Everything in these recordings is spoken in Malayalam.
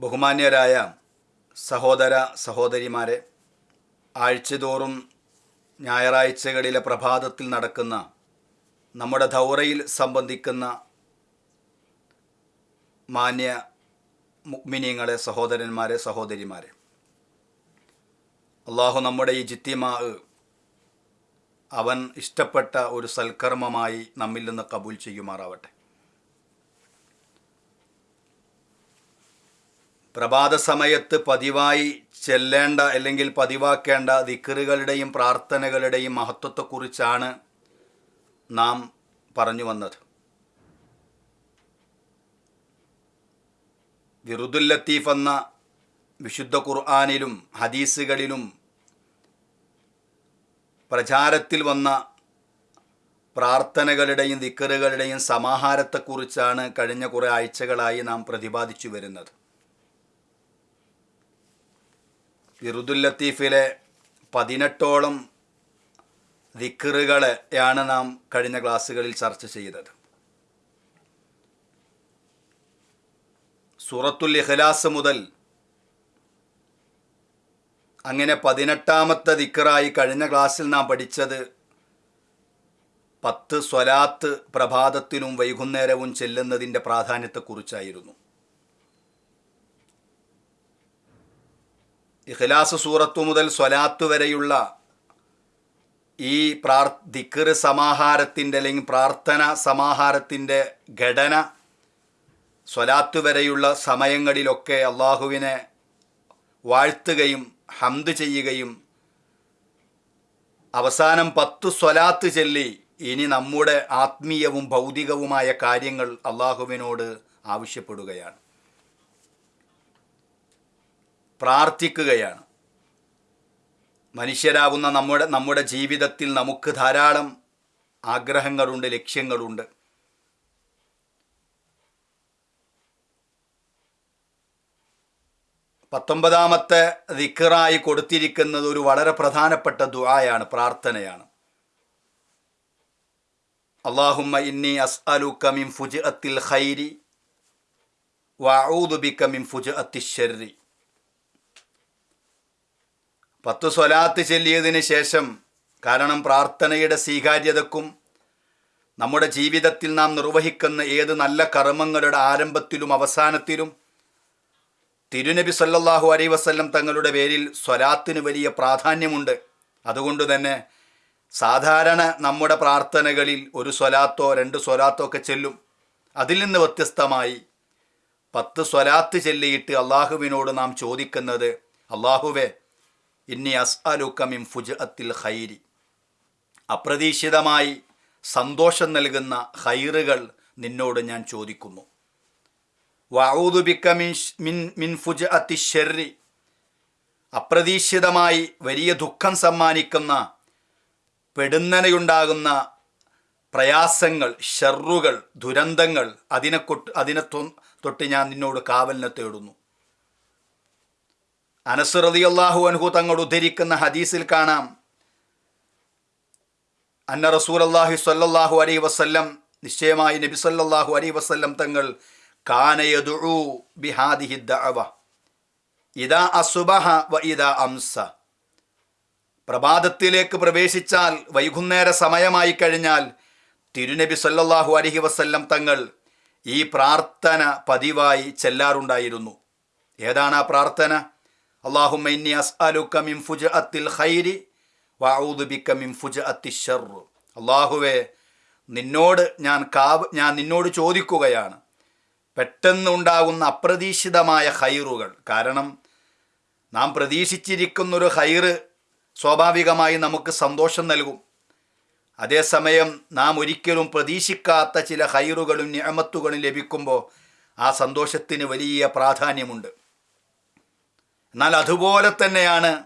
ബഹുമാന്യരായ സഹോദര സഹോദരിമാരെ ആഴ്ചതോറും ഞായറാഴ്ചകളിലെ പ്രഭാതത്തിൽ നടക്കുന്ന നമ്മുടെ ധൗറയിൽ സംബന്ധിക്കുന്ന മാന്യ മുഗ്മിനിയങ്ങളെ സഹോദരന്മാരെ സഹോദരിമാരെ അള്ളാഹു നമ്മുടെ ഈ ജിത്തിമാ അവൻ ഇഷ്ടപ്പെട്ട ഒരു സൽക്കർമ്മമായി നമ്മിൽ നിന്ന് കബൂൽ ചെയ്യുമാറാവട്ടെ. പ്രഭാത സമയത്ത് പതിവായി ചെല്ലേണ്ട അല്ലെങ്കിൽ പതിവാക്കേണ്ട ദിക്കറുകളുടെയും പ്രാർത്ഥനകളുടെയും മഹത്വത്തെക്കുറിച്ചാണ് നാം പറഞ്ഞു വന്നത്. വിറുദുൽ ലത്തീഫ് എന്ന വിശുദ്ധ ഖുർആാനിലും ഹദീസുകളിലും പ്രചാരത്തിൽ വന്ന പ്രാർത്ഥനകളുടെയും ദിക്കറുകളുടെയും സമാഹാരത്തെക്കുറിച്ചാണ് കഴിഞ്ഞ കുറേ ആഴ്ചകളായി നാം പ്രതിപാദിച്ചു വരുന്നത്. വിറുദുൽ ലത്തീഫിലെ പതിനെട്ടോളം ദിക്കറുകളെയാണ് നാം കഴിഞ്ഞ ക്ലാസ്സുകളിൽ ചർച്ച ചെയ്തത്. സൂറത്തുൽ ഇഖ്ലാസ് മുതൽ അങ്ങനെ പതിനെട്ടാമത്തെ ദിക്കറായി കഴിഞ്ഞ ക്ലാസ്സിൽ നാം പഠിച്ചത് പത്ത് സ്വലാത്ത് പ്രഭാതത്തിനും വൈകുന്നേരവും ചെല്ലുന്നതിന്റെ പ്രാധാന്യത്തെക്കുറിച്ചായിരുന്നു. ഇഖ്ലാസ് സൂറത്തു മുതൽ സ്വലാത്ത് വരെയുള്ള ഈ പ്രാർ ദിക്കർ സമാഹാരത്തിന്റെ അല്ലെങ്കിൽ പ്രാർത്ഥന സമാഹാരത്തിന്റെ ഘടന സ്വലാത്ത് വരെയുള്ള സമയങ്ങളിലൊക്കെ അള്ളാഹുവിനെ വാഴ്ത്തുകയും ഹംദ് ചെയ്യുകയും അവസാനം പത്ത് സ്വലാത്ത് ചൊല്ലി ഇനി നമ്മുടെ ആത്മീയവും ഭൗതികവുമായ കാര്യങ്ങൾ അള്ളാഹുവിനോട് ആവശ്യപ്പെടുകയാണ്. പ്രാർത്ഥിക്കുകയാണ്. മനുഷ്യരാകുന്ന നമ്മുടെ നമ്മുടെ ജീവിതത്തിൽ നമുക്ക് ധാരാളം ആഗ്രഹങ്ങളുണ്ട് ലക്ഷ്യങ്ങളുണ്ട്. പത്തൊമ്പതാമത്തെ ദിക്കറായി കൊടുത്തിരിക്കുന്നത് ഒരു വളരെ പ്രധാനപ്പെട്ട ദുആയാണ് പ്രാർത്ഥനയാണ്. അള്ളാഹുമ്മ ഇന്നി അസ്അലുക്ക മിൻ ഫുജ്അത്തിൽ ഖൈരി വഅഊദു ബിക മിൻ ഫുജ്അത്തി ശർരി പത്ത് സ്വലാത്ത് ചെല്ലിയതിന് ശേഷം കാരണം പ്രാർത്ഥനയുടെ സ്വീകാര്യതക്കും നമ്മുടെ ജീവിതത്തിൽ നാം നിർവഹിക്കുന്ന ഏത് നല്ല കർമ്മങ്ങളുടെ ആരംഭത്തിലും അവസാനത്തിലും തിരുനബി സല്ലാഹു അലൈ വസല്ലം തങ്ങളുടെ പേരിൽ സ്വലാത്തിന് വലിയ പ്രാധാന്യമുണ്ട്. അതുകൊണ്ട് തന്നെ സാധാരണ നമ്മുടെ പ്രാർത്ഥനകളിൽ ഒരു സ്വലാത്തോ രണ്ട് സ്വലാത്തോ ഒക്കെ ചെല്ലും. അതിൽ നിന്ന് വ്യത്യസ്തമായി പത്ത് സ്വലാത്ത് ചെല്ലിയിട്ട് അള്ളാഹുവിനോട് നാം ചോദിക്കുന്നത് അള്ളാഹുവെ ഇന്നി അസ്അലുക മിൻ ഫുജ്അത്തിൽ ഖൈരി. അപ്രതീക്ഷിതമായി സന്തോഷം നൽകുന്ന ഹൈറുകൾ നിന്നോട് ഞാൻ ചോദിക്കുന്നു. വഊദുബിക്ക മിൻ മിൻ ഫുജ്അത്തി ഷെറി അപ്രതീക്ഷിതമായി വലിയ ദുഃഖം സമ്മാനിക്കുന്ന പെടുന്നനയുണ്ടാകുന്ന പ്രയാസങ്ങൾ ഷെറുകൾ ദുരന്തങ്ങൾ അതിനെ കൊട്ട് അതിനെ തൊട്ട് ഞാൻ നിന്നോട് കാവലിനെ തേടുന്നു. അനസുറതി അള്ളാഹു അൻഹു തങ്ങൾ ഉദ്ധരിക്കുന്ന ഹദീസിൽ കാണാം. അന്ന റസൂൽ അള്ളാഹു സല്ലാഹു അലൈ വസ്ല്ലം നിശ്ചയമായി നബി സല്ലാഹു അലൈ വസ്ല്ലം തങ്ങൾ ബിഹാദിഹി ദഅവ വ അംസ. പ്രഭാതത്തിലേക്ക് പ്രവേശിച്ചാൽ വൈകുന്നേര സമയമായി കഴിഞ്ഞാൽ തിരുനബി സല്ലാഹു അലഹി വസ്ല്ലം തങ്ങൾ ഈ പ്രാർത്ഥന പതിവായി ചെല്ലാറുണ്ടായിരുന്നു. ഏതാണ് ആ പ്രാർത്ഥന? അള്ളാഹുമ്മ ഇന്നി അസ്അലുക്ക മിൻ ഫുജ്അത്തിൽ ഖൈരി വഊദു ബിക മിൻ ഫുജ്അത്തി ഷർ അള്ളാഹുവേ നിന്നോട് ഞാൻ കാവ് ഞാൻ നിന്നോട് ചോദിക്കുകയാണ്. പെട്ടെന്നുണ്ടാകുന്ന അപ്രതീക്ഷിതമായ ഹൈറുകൾ കാരണം നാം പ്രതീക്ഷിച്ചിരിക്കുന്നൊരു ഹൈറ് സ്വാഭാവികമായി നമുക്ക് സന്തോഷം നൽകും. അതേസമയം നാം ഒരിക്കലും പ്രതീക്ഷിക്കാത്ത ചില ഹൈറുകളും ഞാമത്തുകളും ലഭിക്കുമ്പോൾ ആ സന്തോഷത്തിന് വലിയ പ്രാധാന്യമുണ്ട്. എന്നാൽ അതുപോലെ തന്നെയാണ്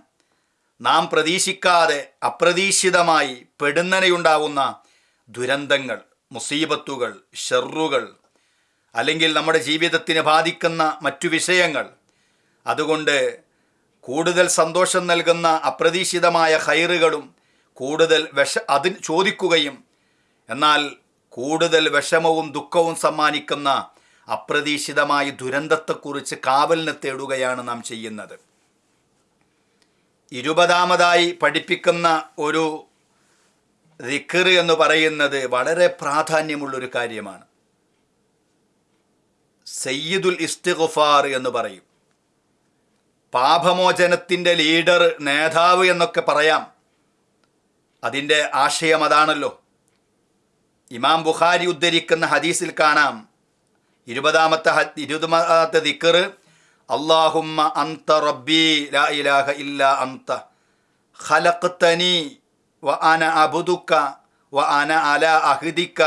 നാം പ്രതീക്ഷിക്കാതെ അപ്രതീക്ഷിതമായി പെടുന്നനയുണ്ടാവുന്ന ദുരന്തങ്ങൾ മുസീബത്തുകൾ ഷെറുകൾ അല്ലെങ്കിൽ നമ്മുടെ ജീവിതത്തിന് ബാധിക്കുന്ന മറ്റു വിഷയങ്ങൾ. അതുകൊണ്ട് കൂടുതൽ സന്തോഷം നൽകുന്ന അപ്രതീക്ഷിതമായ ഹൈറുകളും കൂടുതൽ വിഷ അതിന് ചോദിക്കുകയും എന്നാൽ കൂടുതൽ വിഷമവും ദുഃഖവും സമ്മാനിക്കുന്ന അപ്രതീക്ഷിതമായ ദുരന്തത്തെക്കുറിച്ച് കാവലിനെ തേടുകയാണ് നാം ചെയ്യുന്നത്. ഇരുപതാമതായി പഠിപ്പിക്കുന്ന ഒരു ദിക്കർ എന്ന് പറയുന്നത് വളരെ പ്രാധാന്യമുള്ളൊരു കാര്യമാണ്. സയ്യിദുൽ ഇസ്തിഗുഫാർ എന്ന് പറയും. പാപമോചനത്തിന്റെ ലീഡർ നേതാവ് എന്നൊക്കെ പറയാം. അതിന്റെ ആശയം അതാണല്ലോ. ഇമാം ബുഖാരി ഉദ്ധരിക്കുന്ന ഹദീസിൽ കാണാം. ഇരുപതാമത്തെ ഇരുപതാമത്തെ ദിക്കർ അള്ളാഹുമ്മ അന്ത റബ്ബി ലാ ഇലാഹ ഇല്ല അന്ത ഖലഖ്തനി വ അന അബുദുക്ക വ അന അല അഹ്ദിക്ക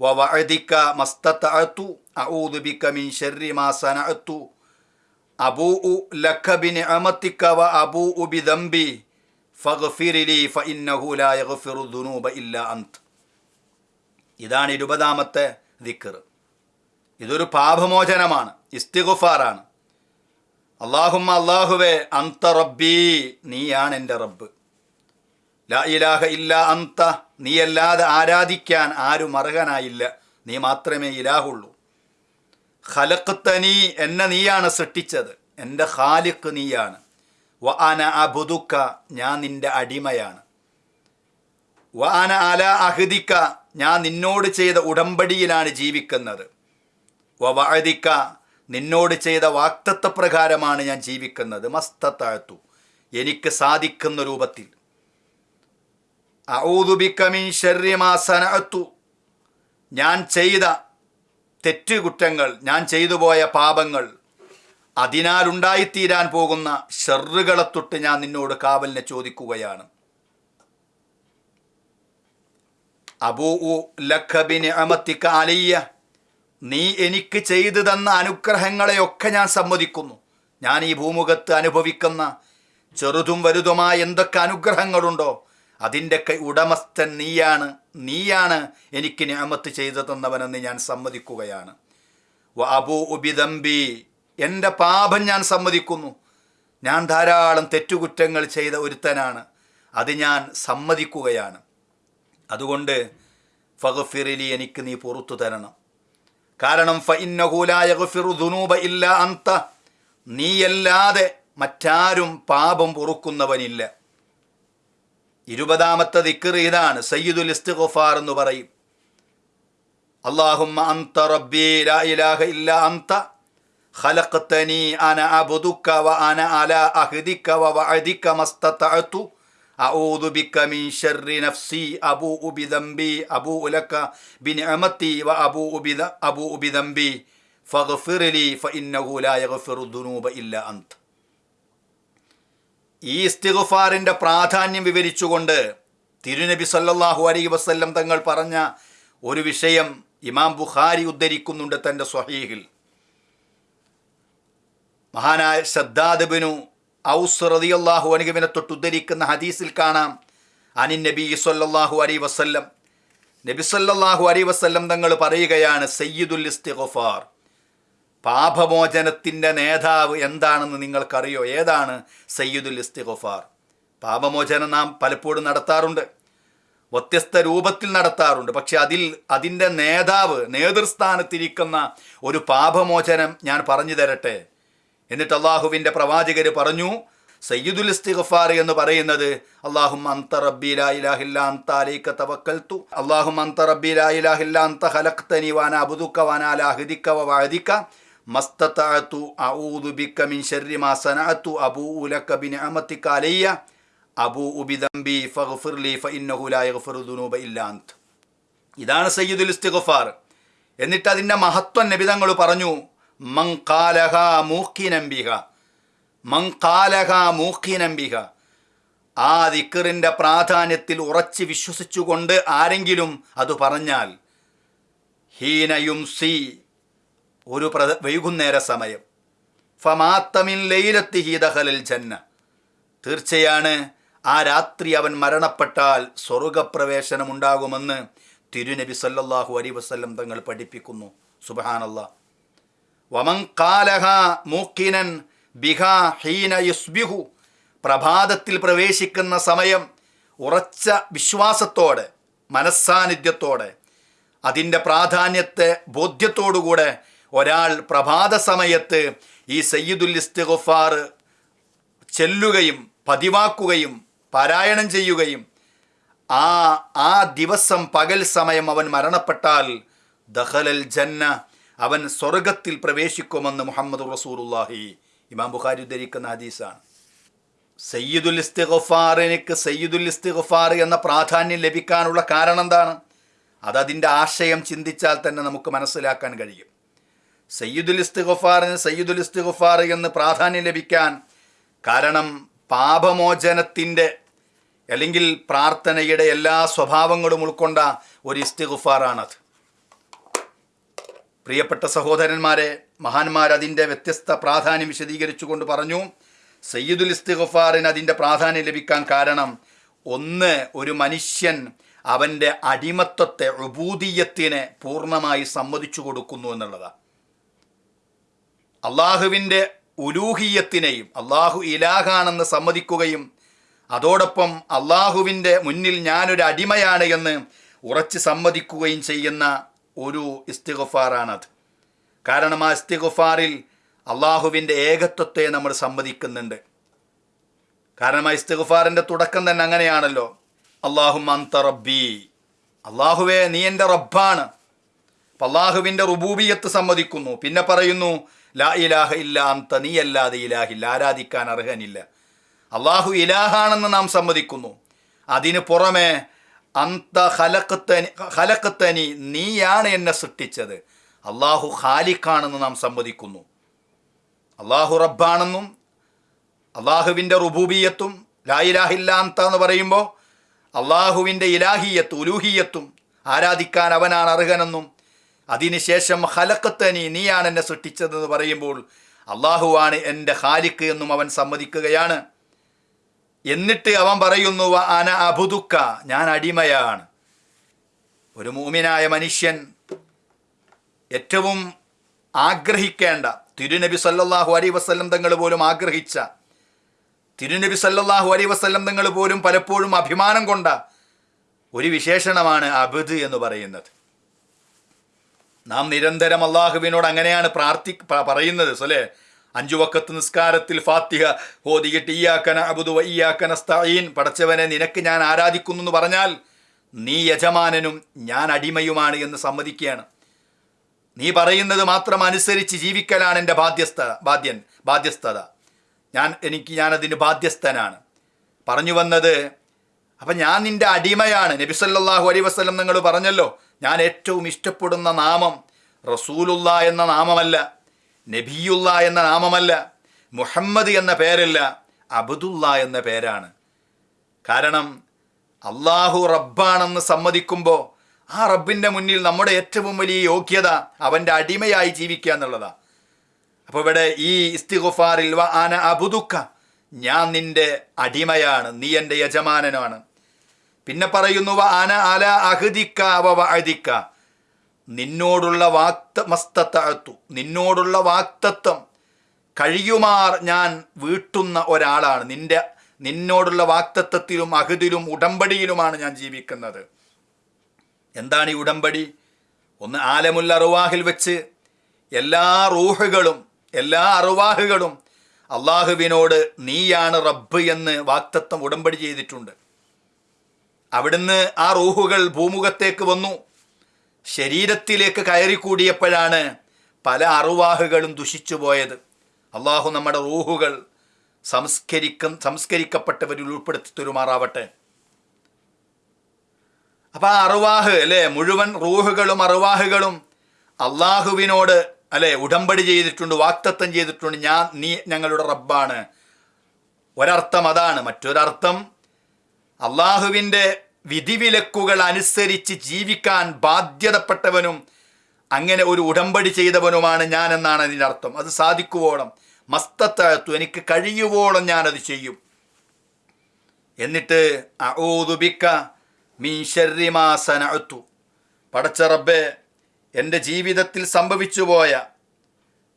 വ വഅദിക്ക മസ്തതഅതു അഊദു ബിക മിൻ ശർരി മാ സനഅതു അബൂഉ ലക ബിനിഅമതിക വ അബൂഉ ബിദംബി ഫഗ്ഫിർ ലി ഫഇന്നഹു ലാ യഗ്ഫിറു ദുനൂബ ഇല്ല അന്ത. ഇതാണ് ഇരുപതാമത്തെ ദിക്കർ ഇതൊരു പാപമോചനമാണ് ഇസ്തിഗുഫാറാണ്. അള്ളാഹുമ്മ അള്ളാഹുവേ അന്ത റബ്ബി നീയാണ് എന്റെ റബ്ബ്. ലാ ഇലാഹ ഇല്ല അന്ത നീയല്ലാതെ ആരാധിക്കാൻ ആരും അർഹനായില്ല. നീ മാത്രമേ ഇലാഹുള്ളൂ. ഖലഖ്തനി എന്നെ നീയാണ് സൃഷ്ടിച്ചത്. എന്റെ ഖാലിഖ് നീയാണ്. വ അന അബുദുക്ക ഞാൻ നിന്റെ അടിമയാണ്. വ അന അല അഹദിക്ക ഞാൻ നിന്നോട് ചെയ്ത ഉടമ്പടിയിലാണ് ജീവിക്കുന്നത്. വ നിന്നോട് ചെയ്ത വാക്തത്വ പ്രകാരമാണ് ഞാൻ ജീവിക്കുന്നത്. മസ്തത്താഴ്ത്തു എനിക്ക് സാധിക്കുന്ന രൂപത്തിൽ. അഊദു ബിക മിൻ ശർരി മാ സനഅതു. ഞാൻ ചെയ്ത തെറ്റുകുറ്റങ്ങൾ ഞാൻ ചെയ്തു പോയ പാപങ്ങൾ അതിനാൽ ഉണ്ടായിത്തീരാൻ പോകുന്ന ഷെറുകളെ തൊട്ട് ഞാൻ നിന്നോട് കാവലിനെ ചോദിക്കുകയാണ്. അബൂ ലഖബിന് അമത്തിക്ക അലിയ നീ എനിക്ക് ചെയ്തു തന്ന അനുഗ്രഹങ്ങളെയൊക്കെ ഞാൻ സമ്മതിക്കുന്നു. ഞാൻ ഈ ഭൂമുഖത്ത് അനുഭവിക്കുന്ന ചെറുതും വലുതുമായ എന്തൊക്കെ അനുഗ്രഹങ്ങളുണ്ടോ അതിന്റെയൊക്കെ ഉടമസ്ഥൻ നീയാണ് നീയാണ് എനിക്ക് ഞാമത്ത് ചെയ്തു തന്നവനെന്ന് ഞാൻ സമ്മതിക്കുകയാണ്. വ അബൂ ഉബിദംബി എന്റെ പാപം ഞാൻ സമ്മതിക്കുന്നു. ഞാൻ ധാരാളം തെറ്റുകുറ്റങ്ങൾ ചെയ്ത ഒരുത്തനാണ് അത് ഞാൻ സമ്മതിക്കുകയാണ്. അതുകൊണ്ട് ഫഗഫിറിലി എനിക്ക് നീ പുറത്തു തരണം. കാരണം ഇല്ല അന്ത. നീയല്ലാതെ മറ്റാരും പാപം പൊറുക്കുന്നവനില്ല. ഇരുപതാമത്തെ ദിക്കർ ഇതാണ് സയ്യിദുൽ ഇസ്തുഖുഫാർ എന്ന് പറയും. അള്ളാഹുമ്മ അന്ത റബ്ബി ലാ ഇലാഹ ഇല്ല അന്ത. ഖലഖ്തനി അന അബ്ദുക വ അന അലാ അഹ്ദിക വ വഅദിക മസ്തതഅതു. أعوذ بك من شر نفسي أبوء بذنبي أبوء لك بنعمتي وأبوء بذ- أبوء بذنبي فاغفر لي فإنه لا يغفر الذنوب إلا أنت ഈ ഇസ്തിഗുഫാറിൻ്റെ പ്രാധാന്യം വിവരിച്ചുകൊണ്ട് തിരുനബി സല്ലല്ലാഹു അലൈഹി വസല്ലം തങ്ങൾ പറഞ്ഞ ഒരു വിഷയം ഇമാം ബുഖാരി ഉദ്ധരിക്കുന്നുണ്ട് തൻ്റെ സ്വഹീഹിൽ മഹാനായ ശ്രദ്ധാദബിനു ഔസ് റളിയല്ലാഹു അനുഗമനെ തൊട്ട് ഉദ്ധരിക്കുന്ന ഹദീസിൽ കാണാം. അനിൻ നബി സല്ലാഹു അലൈഹി വസല്ലം. നബി സല്ലാഹു അലൈഹി വസല്ലം തങ്ങൾ പറയുകയാണ് സയ്യിദുൽ ഇസ്തിഗ്ഫാർ. പാപമോചനത്തിന്റെ നേതാവ് എന്താണെന്ന് നിങ്ങൾക്കറിയോ? ഏതാണ്? സയ്യിദുൽ ഇസ്തിഗ്ഫാർ. പാപമോചനം നാം പലപ്പോഴും നടത്താറുണ്ട്. വ്യത്യസ്ത രൂപത്തിൽ നടത്താറുണ്ട്. പക്ഷെ അതിൽ അതിന്റെ നേതാവ് നേതൃസ്ഥാനത്തിരിക്കുന്ന ഒരു പാപമോചനം ഞാൻ പറഞ്ഞു തരട്ടെ. എന്നിട്ട് അള്ളാഹുവിന്റെ പ്രവാചകർ പറഞ്ഞു സയ്യിദുൽ ഇസ്തിഗ്ഫാർ എന്ന് പറയുന്നത് അള്ളാഹും ലാ ലാ അഊദു മിൻ ശർരി മാ ലക അലയ്യ. ഫഗ്ഫിർ ഫഇന്നഹു ലാ യഗ്ഫിറു ഇതാണ് സയ്യിദുൽ ഇസ്തിഗ്ഫാർ. എന്നിട്ട് അതിന്റെ മഹത്വം നബിതങ്ങൾ പറഞ്ഞു ഖാലഹ മൂക്കിനംബിഹ ആ ദിക്കറിന്റെ പ്രാധാന്യത്തിൽ ഉറച്ച് വിശ്വസിച്ചുകൊണ്ട് ആരെങ്കിലും അത് പറഞ്ഞാൽ ഹീനയും സി ഒരു പ്ര വൈകുന്നേര സമയം. ഫമാത്തമിൻ ലൈലത്തി ഹീതഹലിൽ ജന്ന. തീർച്ചയാണ് ആ രാത്രി അവൻ മരണപ്പെട്ടാൽ സ്വർഗപ്രവേശനം ഉണ്ടാകുമെന്ന് തിരുനബി സല്ലാഹു അലൈഹി വസല്ലം തങ്ങൾ പഠിപ്പിക്കുന്നു. സുബഹാനല്ലാ വമൻ കാലഹ മൂക്കിനൻ ബിഹ ഹീന യുസ്ബിഹു. പ്രഭാതത്തിൽ പ്രവേശിക്കുന്ന സമയം ഉറച്ച വിശ്വാസത്തോടെ മനസ്സാന്നിധ്യത്തോടെ അതിന്റെ പ്രാധാന്യത്തെ ബോധ്യത്തോടുകൂടെ ഒരാൾ പ്രഭാത സമയത്ത് ഈ സയ്യിദുൽ ഇസ്തിഗുഫാർ ചെല്ലുകയും പതിവാക്കുകയും പാരായണം ചെയ്യുകയും ആ ആ ദിവസം പകൽ സമയം അവൻ മരണപ്പെട്ടാൽ ദഹലൽ ജന്ന അവൻ സ്വർഗത്തിൽ പ്രവേശിക്കുമെന്ന് മുഹമ്മദ് റസൂലുള്ളാഹി. ഇമാം ബുഖാരി ഉദ്ധരിക്കുന്ന ഹദീസാണ്. സയ്യിദുൽ ഇസ്തിഗഫാറിനിക്ക് സയ്യിദുൽ ഇസ്തിഗഫാർ എന്ന പ്രാധാന്യം ലഭിക്കാനുള്ള കാരണം എന്താണ്? അതതിന്റെ ആശയം ചിന്തിച്ചാൽ തന്നെ നമുക്ക് മനസ്സിലാക്കാൻ കഴിയും. സയ്യിദുൽ ഇസ്തിഗഫാറിന് സയ്യിദുൽ ഇസ്തിഗഫാർ എന്ന് പ്രാധാന്യം ലഭിക്കാൻ കാരണം പാപമോചനത്തിന്റെ അല്ലെങ്കിൽ പ്രാർത്ഥനയുടെ എല്ലാ സ്വഭാവങ്ങളും ഉൾക്കൊണ്ട ഒരു ഇസ്തിഗുഫാറാണത്. പ്രിയപ്പെട്ട സഹോദരന്മാരെ മഹാന്മാർ അതിന്റെ വ്യത്യസ്ത പ്രാധാന്യം വിശദീകരിച്ചുകൊണ്ട് പറഞ്ഞു സയ്യിദുൽ ഇസ്തിഗഫാറിന് അതിന്റെ പ്രാധാന്യം ലഭിക്കാൻ കാരണം ഒന്ന് ഒരു മനുഷ്യൻ അവന്റെ അടിമത്വത്തെ ഉപൂതീയത്തിനെ പൂർണമായി സമ്മതിച്ചു കൊടുക്കുന്നു എന്നുള്ളതാണ്. അള്ളാഹുവിന്റെ ഉലൂഹിയത്തിനെയും അള്ളാഹു ഇലാഹാണെന്ന് സമ്മതിക്കുകയും അതോടൊപ്പം അള്ളാഹുവിന്റെ മുന്നിൽ ഞാനൊരു അടിമയാണ് എന്ന് ഉറച്ച് സമ്മതിക്കുകയും ചെയ്യുന്ന ഒരു ഇസ്തിഗുഫാറാണത്. കാരണം ആ ഇസ്തിഗുഫാറിൽ അള്ളാഹുവിന്റെ ഏകത്വത്തെ നമ്മൾ സമ്മതിക്കുന്നുണ്ട്. കാരണം ആ ഇസ്തിഗുഫാറിന്റെ തുടക്കം തന്നെ അങ്ങനെയാണല്ലോ. അള്ളാഹു മന്ത റബ്ബി. അള്ളാഹുവേ നീ എന്റെ റബ്ബാണ്. അപ്പം അള്ളാഹുവിന്റെ റുബൂബിയത്ത് സമ്മതിക്കുന്നു. പിന്നെ പറയുന്നു ലാ ഇലാഹ ഇല്ല അന്ത നീ അല്ലാതെ ഇലാഹില്ല ആരാധിക്കാൻ അർഹനില്ല. അള്ളാഹു ഇലാഹാണെന്ന് നാം സമ്മതിക്കുന്നു. അതിന് പുറമെ അന്ത ഹലക്കത്തനി ഹലക്കത്തനി നീയാണ് എന്നെ സൃഷ്ടിച്ചത്. അള്ളാഹു ഖാലിഖാണെന്ന് നാം സമ്മതിക്കുന്നു അള്ളാഹു റബ്ബാണെന്നും അള്ളാഹുവിന്റെ റുബൂബിയത്തും ലായിലാഹില്ലാന്ത എന്ന് പറയുമ്പോൾ അള്ളാഹുവിന്റെ ഇലാഹിയത്തും ഉലൂഹിയത്തും ആരാധിക്കാൻ അവനാണ് അർഹനെന്നും അതിനുശേഷം ഹലക്കത്തനി നീയാണ് എന്നെ സൃഷ്ടിച്ചതെന്ന് പറയുമ്പോൾ അള്ളാഹുവാണ് എന്റെ ഖാലിക്ക് എന്നും അവൻ സമ്മതിക്കുകയാണ് എന്നിട്ട് അവൻ പറയുന്നു "വ അന അബുദുക്ക ഞാൻ അടിമയാണ്. ഒരു മൂമിനായ മനുഷ്യൻ ഏറ്റവും ആഗ്രഹിക്കേണ്ട തിരുനബി സല്ലാഹു അലൈ വസ്ല്ലം തങ്ങൾ പോലും ആഗ്രഹിച്ച തിരുനബി സല്ലാഹു അലൈ വസ്ല്ലം തങ്ങൾ പോലും പലപ്പോഴും അഭിമാനം കൊണ്ട ഒരു വിശേഷണമാണ് അബുദ് എന്ന് പറയുന്നത്. നാം നിരന്തരം അള്ളാഹുവിനോട് അങ്ങനെയാണ് പ്രാർത്ഥി പറയുന്നത് സൊല്ലേ അഞ്ചു വക്കത്ത് നിസ്കാരത്തിൽ ഫാത്തിഹ ഹോദിയിട്ട് ഈയാക്കന അബുദു ഈയാക്കന സ്തഈൻ പടച്ചവനെ നിനക്ക് ഞാൻ ആരാധിക്കുന്നു എന്ന് പറഞ്ഞാൽ നീ യജമാനനും ഞാൻ അടിമയുമാണ് എന്ന് സമ്മതിക്കുകയാണ്. നീ പറയുന്നത് മാത്രം അനുസരിച്ച് ജീവിക്കലാണ് എന്റെ ബാധ്യസ്ഥ ബാധ്യൻ ബാധ്യസ്ഥത. ഞാൻ എനിക്ക് ഞാനതിന് ബാധ്യസ്ഥനാണ്. പറഞ്ഞു വന്നത് അപ്പം ഞാൻ നിന്റെ അടിമയാണ്. നബി സല്ലല്ലാഹു അലൈഹി വസല്ലം നിങ്ങൾ പറഞ്ഞല്ലോ ഞാൻ ഏറ്റവും ഇഷ്ടപ്പെടുന്ന നാമം റസൂലുള്ള എന്ന നാമമല്ല. നബിയുള്ള എന്ന നാമമല്ല മുഹമ്മദ് എന്ന പേരല്ല അബ്ദുള്ള എന്ന പേരാണ്. കാരണം അള്ളാഹു റബ്ബാണെന്ന് സമ്മതിക്കുമ്പോൾ ആ റബ്ബിന്റെ മുന്നിൽ നമ്മുടെ ഏറ്റവും വലിയ യോഗ്യത അവന്റെ അടിമയായി ജീവിക്കുക എന്നുള്ളതാണ് അപ്പോൾ ഇവിടെ ഈ ഇസ്തിഗുഫാറിൽ വ ആന അബുദുക്ക ഞാൻ നിന്റെ അടിമയാണ് നീ എന്റെ യജമാനനാണ്. പിന്നെ പറയുന്നു വ ആന അല അഹദിക്ക വ വഅദിക്ക. നിന്നോടുള്ള വാക്ത മസ്തത്തു നിന്നോടുള്ള വാക്തത്വം. കഴിയുമാർ ഞാൻ വീട്ടുന്ന ഒരാളാണ്. നിന്റെ നിന്നോടുള്ള വാക്തത്വത്തിലും അഹുതിലും ഉടമ്പടിയിലുമാണ് ഞാൻ ജീവിക്കുന്നത്. എന്താണ് ഈ ഉടമ്പടി? ഒന്ന് ആലമുൽ അറുവാഹിൽ വെച്ച് എല്ലാ റൂഹുകളും എല്ലാ അറുവാഹുകളും അള്ളാഹുവിനോട് നീയാണ് റബ്ബ് എന്ന് വാക്തത്വം ഉടമ്പടി ചെയ്തിട്ടുണ്ട്. അവിടുന്ന് ആ റൂഹുകൾ ഭൂമുഖത്തേക്ക് വന്നു. ശരീരത്തിലേക്ക് കയറിക്കൂടിയപ്പോഴാണ് പല അറുവാഹുകളും ദുഷിച്ചു പോയത്. അള്ളാഹു നമ്മുടെ റൂഹുകൾ സംസ്കരിക്ക സംസ്കരിക്കപ്പെട്ടവരിൽ ഉൾപ്പെടുത്തി തരുമാറാവട്ടെ അപ്പൊ ആ അറുവാഹ് അല്ലെ മുഴുവൻ റൂഹുകളും അറുവാഹുകളും അള്ളാഹുവിനോട് അല്ലെ ഉടമ്പടി ചെയ്തിട്ടുണ്ട് വാക്തത്വം ചെയ്തിട്ടുണ്ട് ഞാൻ നീ ഞങ്ങളുടെ റബ്ബാണ്. ഒരർത്ഥം അതാണ്. മറ്റൊരർത്ഥം അള്ളാഹുവിന്റെ വിധിവിലക്കുകൾ അനുസരിച്ച് ജീവിക്കാൻ ബാധ്യതപ്പെട്ടവനും അങ്ങനെ ഒരു ഉടമ്പടി ചെയ്തവനുമാണ് ഞാൻ എന്നാണ് അതിന്റെ അർത്ഥം. അത് സാധിക്കുവോളം. മസ്തത്തഴത്തു എനിക്ക് കഴിയുവോളം ഞാനത് ചെയ്യും. എന്നിട്ട് അഊദുബിക്ക മീൻ ശർരി മാ സനഅത്തു. പടച്ച റബ്ബേ എന്റെ ജീവിതത്തിൽ സംഭവിച്ചു പോയ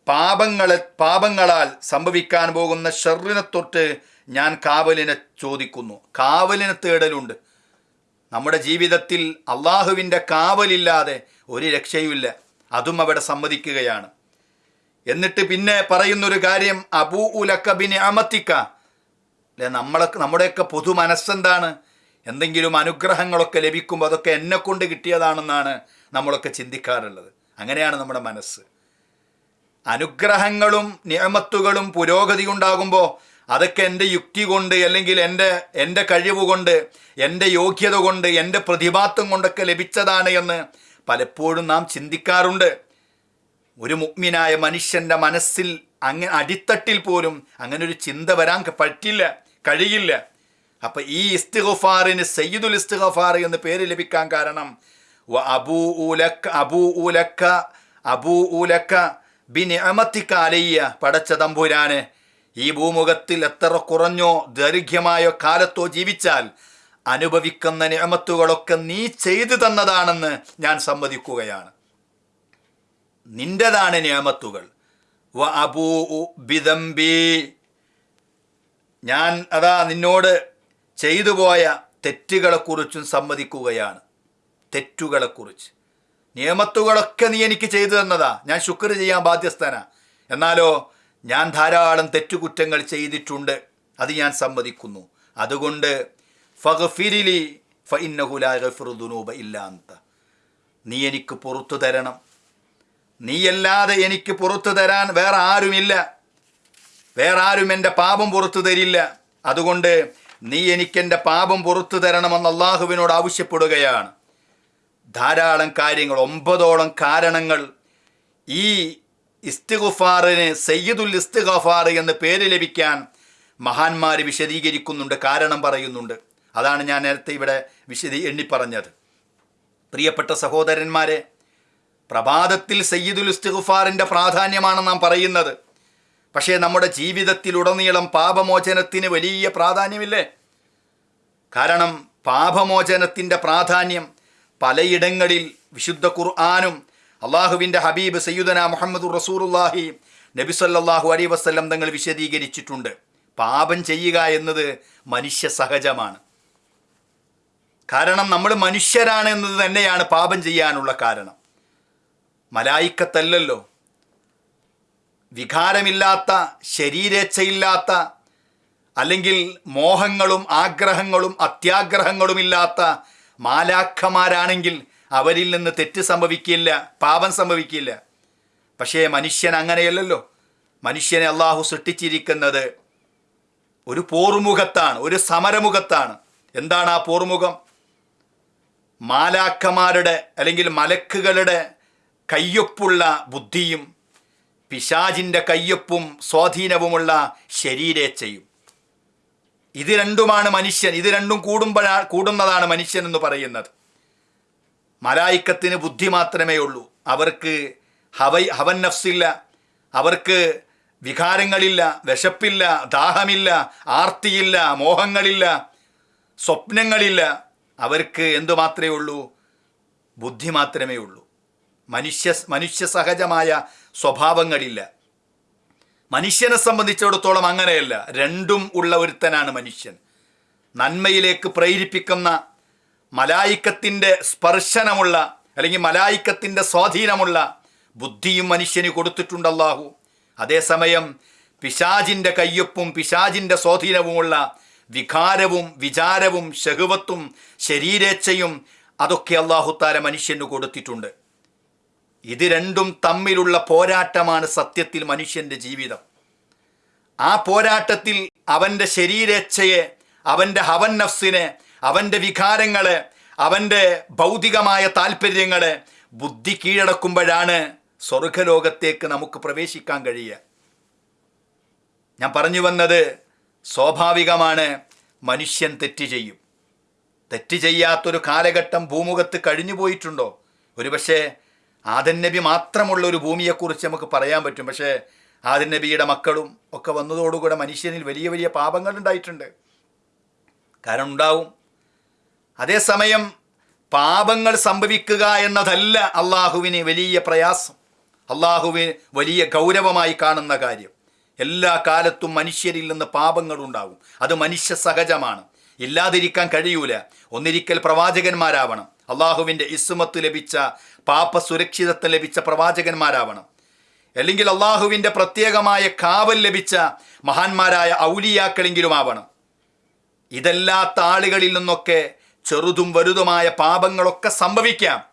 പാപങ്ങളെ പാപങ്ങളാൽ സംഭവിക്കാൻ പോകുന്ന ഷെറിനെ തൊട്ട് ഞാൻ കാവലിനെ ചോദിക്കുന്നു. കാവലിനെ തേടലുണ്ട്. നമ്മുടെ ജീവിതത്തിൽ അള്ളാഹുവിന്റെ കാവലില്ലാതെ ഒരു രക്ഷയുമില്ല. അതും അവിടെ സമ്മതിക്കുകയാണ്. എന്നിട്ട് പിന്നെ പറയുന്നൊരു കാര്യം അബൂ ഉലക്ക ബിന് അമത്തിക്ക. അല്ലെ നമ്മളെ നമ്മുടെയൊക്കെ പൊതു മനസ്സെന്താണ്? എന്തെങ്കിലും അനുഗ്രഹങ്ങളൊക്കെ ലഭിക്കുമ്പോൾ അതൊക്കെ എന്നെ കൊണ്ട് കിട്ടിയതാണെന്നാണ് നമ്മളൊക്കെ ചിന്തിക്കാറുള്ളത്. അങ്ങനെയാണ് നമ്മുടെ മനസ്സ്. അനുഗ്രഹങ്ങളും നിയമത്തുകളും പുരോഗതി ഉണ്ടാകുമ്പോൾ അതൊക്കെ എന്റെ യുക്തി കൊണ്ട് അല്ലെങ്കിൽ എന്റെ എന്റെ കഴിവ് കൊണ്ട് എന്റെ യോഗ്യത കൊണ്ട് എന്റെ പ്രതിഭാത്വം കൊണ്ടൊക്കെ ലഭിച്ചതാണ് എന്ന് പലപ്പോഴും നാം ചിന്തിക്കാറുണ്ട്. ഒരു മുഗ്മിനായ മനുഷ്യന്റെ മനസ്സിൽ അങ്ങനെ അടിത്തട്ടിൽ പോലും അങ്ങനെ ഒരു ചിന്ത വരാൻ പറ്റില്ല കഴിയില്ല. അപ്പം ഈ ഇസ്തിഗഫാറിന് സയ്യിദുൽ ഇസ്തിഗഫാർ എന്ന് പേര് ലഭിക്കാൻ കാരണം അബൂ ഊലക്ക അബൂ ഉലക്ക അബൂ ഉലക്ക ബിൻ അലയ്യ പടച്ച തമ്പുരാന്. ഈ ഭൂമുഖത്തിൽ എത്ര കുറഞ്ഞോ ദൈർഘ്യമായോ കാലത്തോ ജീവിച്ചാൽ അനുഭവിക്കുന്ന നിയമത്തുകളൊക്കെ നീ ചെയ്തു തന്നതാണെന്ന് ഞാൻ സമ്മതിക്കുകയാണ്. നിന്റേതാണ് നിയമത്തുകൾ. വ അബൂ ഞാൻ അതാ നിന്നോട് ചെയ്തു പോയ തെറ്റുകളെക്കുറിച്ചും സമ്മതിക്കുകയാണ്. തെറ്റുകളെക്കുറിച്ച്. നിയമത്തുകളൊക്കെ നീ എനിക്ക് ചെയ്തു തന്നതാ. ഞാൻ ശുക്ർ ചെയ്യാൻ ബാധ്യസ്ഥനാ. എന്നാലോ ഞാൻ ധാരാളം തെറ്റുകുറ്റങ്ങൾ ചെയ്തിട്ടുണ്ട്. അത് ഞാൻ സമ്മതിക്കുന്നു. അതുകൊണ്ട് ഫഹഫിരിലി ഫഇന്നഹുലാഗഫിറുദുനൂബ ഇല്ലാന്ത നീ എനിക്ക് പുറത്തു തരണം. നീയല്ലാതെ എനിക്ക് പുറത്തു തരാൻ വേറെ ആരുമില്ല. വേറെ ആരും എന്റെ പാപം പുറത്തു തരില്ല. അതുകൊണ്ട് നീ എനിക്കെന്റെ പാപം പുറത്തു തരണമെന്ന് അള്ളാഹുവിനോട് ആവശ്യപ്പെടുകയാണ്. ധാരാളം കാര്യങ്ങൾ ഒമ്പതോളം കാരണങ്ങൾ ഈ ഇസ്തിഗുഫാറിന് സയ്യിദുൽ ഇസ്തിഗഫാർ എന്ന പേര് ലഭിക്കാൻ മഹാന്മാർ വിശദീകരിക്കുന്നുണ്ട് കാരണം പറയുന്നുണ്ട്. അതാണ് ഞാൻ നേരത്തെ ഇവിടെ വിശദീ എണ്ണിപ്പറഞ്ഞത്. പ്രിയപ്പെട്ട സഹോദരന്മാരെ പ്രഭാതത്തിൽ സയ്യിദുൽ ഇസ്തിഗുഫാറിന്റെ പ്രാധാന്യമാണ് നാം പറയുന്നത്. പക്ഷേ നമ്മുടെ ജീവിതത്തിലുടനീളം പാപമോചനത്തിന് വലിയ പ്രാധാന്യമില്ലേ? കാരണം പാപമോചനത്തിന്റെ പ്രാധാന്യം പലയിടങ്ങളിൽ വിശുദ്ധ ഖുർആാനും അള്ളാഹുവിന്റെ ഹബീബ് സയ്യുദന മുഹമ്മദ് റസൂറുല്ലാഹി നബി സല്ലല്ലാഹു അലൈ വസ്ലം തങ്ങൾ വിശദീകരിച്ചിട്ടുണ്ട്. പാപം ചെയ്യുക എന്നത് മനുഷ്യ സഹജമാണ്. കാരണം നമ്മൾ മനുഷ്യരാണ് എന്നത് തന്നെയാണ് പാപം ചെയ്യാനുള്ള കാരണം. മലായിക്കത്തല്ലല്ലോ. വികാരമില്ലാത്ത ശരീരേച്ഛയില്ലാത്ത അല്ലെങ്കിൽ മോഹങ്ങളും ആഗ്രഹങ്ങളും അത്യാഗ്രഹങ്ങളുമില്ലാത്ത മാലാഖമാരാണെങ്കിൽ അവരിൽ നിന്ന് തെറ്റ് സംഭവിക്കില്ല പാപം സംഭവിക്കില്ല. പക്ഷേ മനുഷ്യൻ അങ്ങനെയല്ലല്ലോ. മനുഷ്യനെ അള്ളാഹു സൃഷ്ടിച്ചിരിക്കുന്നത് ഒരു പോർമുഖത്താണ് ഒരു സമരമുഖത്താണ്. എന്താണ് ആ പോർമുഖം മാലാക്കമാരുടെ അല്ലെങ്കിൽ മലക്കുകളുടെ കയ്യൊപ്പുള്ള ബുദ്ധിയും പിശാജിന്റെ കയ്യൊപ്പും സ്വാധീനവുമുള്ള ശരീരേച്ഛയും. ഇത് രണ്ടുമാണ് മനുഷ്യൻ ഇത് രണ്ടും കൂടുമ്പോഴാണ് കൂടുന്നതാണ് മനുഷ്യൻ എന്ന് പറയുന്നത്. മലായിക്കത്തിന് ബുദ്ധി മാത്രമേ ഉള്ളൂ. അവർക്ക് ഹവൈ ഹവൻ നഫ്സില്ല. അവർക്ക് വികാരങ്ങളില്ല വിശപ്പില്ല ദാഹമില്ല ആർത്തിയില്ല മോഹങ്ങളില്ല സ്വപ്നങ്ങളില്ല. അവർക്ക് എന്തുമാത്രമേ ഉള്ളൂ? ബുദ്ധി മാത്രമേ ഉള്ളൂ. മനുഷ്യ മനുഷ്യ സഹജമായ സ്വഭാവങ്ങളില്ല. മനുഷ്യനെ സംബന്ധിച്ചിടത്തോളം അങ്ങനെയല്ല. രണ്ടും ഉള്ള ഒരുത്തനാണ് മനുഷ്യൻ. നന്മയിലേക്ക് പ്രേരിപ്പിക്കുന്ന മലായിക്കത്തിന്റെ സ്പർശനമുള്ള അല്ലെങ്കിൽ മലായിക്കത്തിന്റെ സ്വാധീനമുള്ള ബുദ്ധിയും മനുഷ്യന് കൊടുത്തിട്ടുണ്ട് അള്ളാഹു അതേസമയം പിശാജിന്റെ കയ്യൊപ്പും പിശാജിന്റെ സ്വാധീനവുമുള്ള വികാരവും വിചാരവും ശഹുവത്തും ശരീരേച്ഛയും അതൊക്കെ അള്ളാഹുത്താര മനുഷ്യന് കൊടുത്തിട്ടുണ്ട്. ഇത് രണ്ടും തമ്മിലുള്ള പോരാട്ടമാണ് സത്യത്തിൽ മനുഷ്യന്റെ ജീവിതം. ആ പോരാട്ടത്തിൽ അവന്റെ ശരീരേച്ഛയെ അവന്റെ ഹവൻ നഫ്സിനെ അവന്റെ വികാരങ്ങൾ അവന്റെ ഭൗതികമായ താല്പര്യങ്ങൾ ബുദ്ധി കീഴടക്കുമ്പോഴാണ് സ്വർഗലോകത്തേക്ക് നമുക്ക് പ്രവേശിക്കാൻ കഴിയുക. ഞാൻ പറഞ്ഞു വന്നത് സ്വാഭാവികമാണ് മനുഷ്യൻ തെറ്റ് ചെയ്യും. തെറ്റ് ചെയ്യാത്തൊരു കാലഘട്ടം ഭൂമുഖത്ത് കഴിഞ്ഞു പോയിട്ടുണ്ടോ? ഒരുപക്ഷെ ആദൻ നബി മാത്രമുള്ള ഒരു ഭൂമിയെക്കുറിച്ച് നമുക്ക് പറയാൻ പറ്റും. പക്ഷേ ആദൻ നബിയുടെ മക്കളും ഒക്കെ വന്നതോടുകൂടെ മനുഷ്യനിൽ വലിയ വലിയ പാപങ്ങൾ ഉണ്ടായിട്ടുണ്ട് കാരണം ഉണ്ടാവും അതേസമയം പാപങ്ങൾ സംഭവിക്കുക എന്നതല്ല അള്ളാഹുവിന് വലിയ പ്രയാസം. അള്ളാഹുവിന് വലിയ ഗൗരവമായി കാണുന്ന കാര്യം. എല്ലാ കാലത്തും മനുഷ്യരിൽ നിന്ന് പാപങ്ങൾ ഉണ്ടാകും അത് മനുഷ്യ സഹജമാണ്. ഇല്ലാതിരിക്കാൻ കഴിയൂല. ഒന്നിരിക്കൽ പ്രവാചകന്മാരാവണം. അള്ളാഹുവിന്റെ ഇസ്മത്ത് ലഭിച്ച പാപ സുരക്ഷിതത്വം ലഭിച്ച പ്രവാചകന്മാരാവണം. അല്ലെങ്കിൽ അള്ളാഹുവിന്റെ പ്രത്യേകമായ കാവൽ ലഭിച്ച മഹാന്മാരായ ഔലിയാക്കളെങ്കിലും ആവണം ഇതല്ലാത്ത ആളുകളിൽ നിന്നൊക്കെ ചെറുതും വലുതുമായ പാപങ്ങളൊക്കെ സംഭവിക്കാം.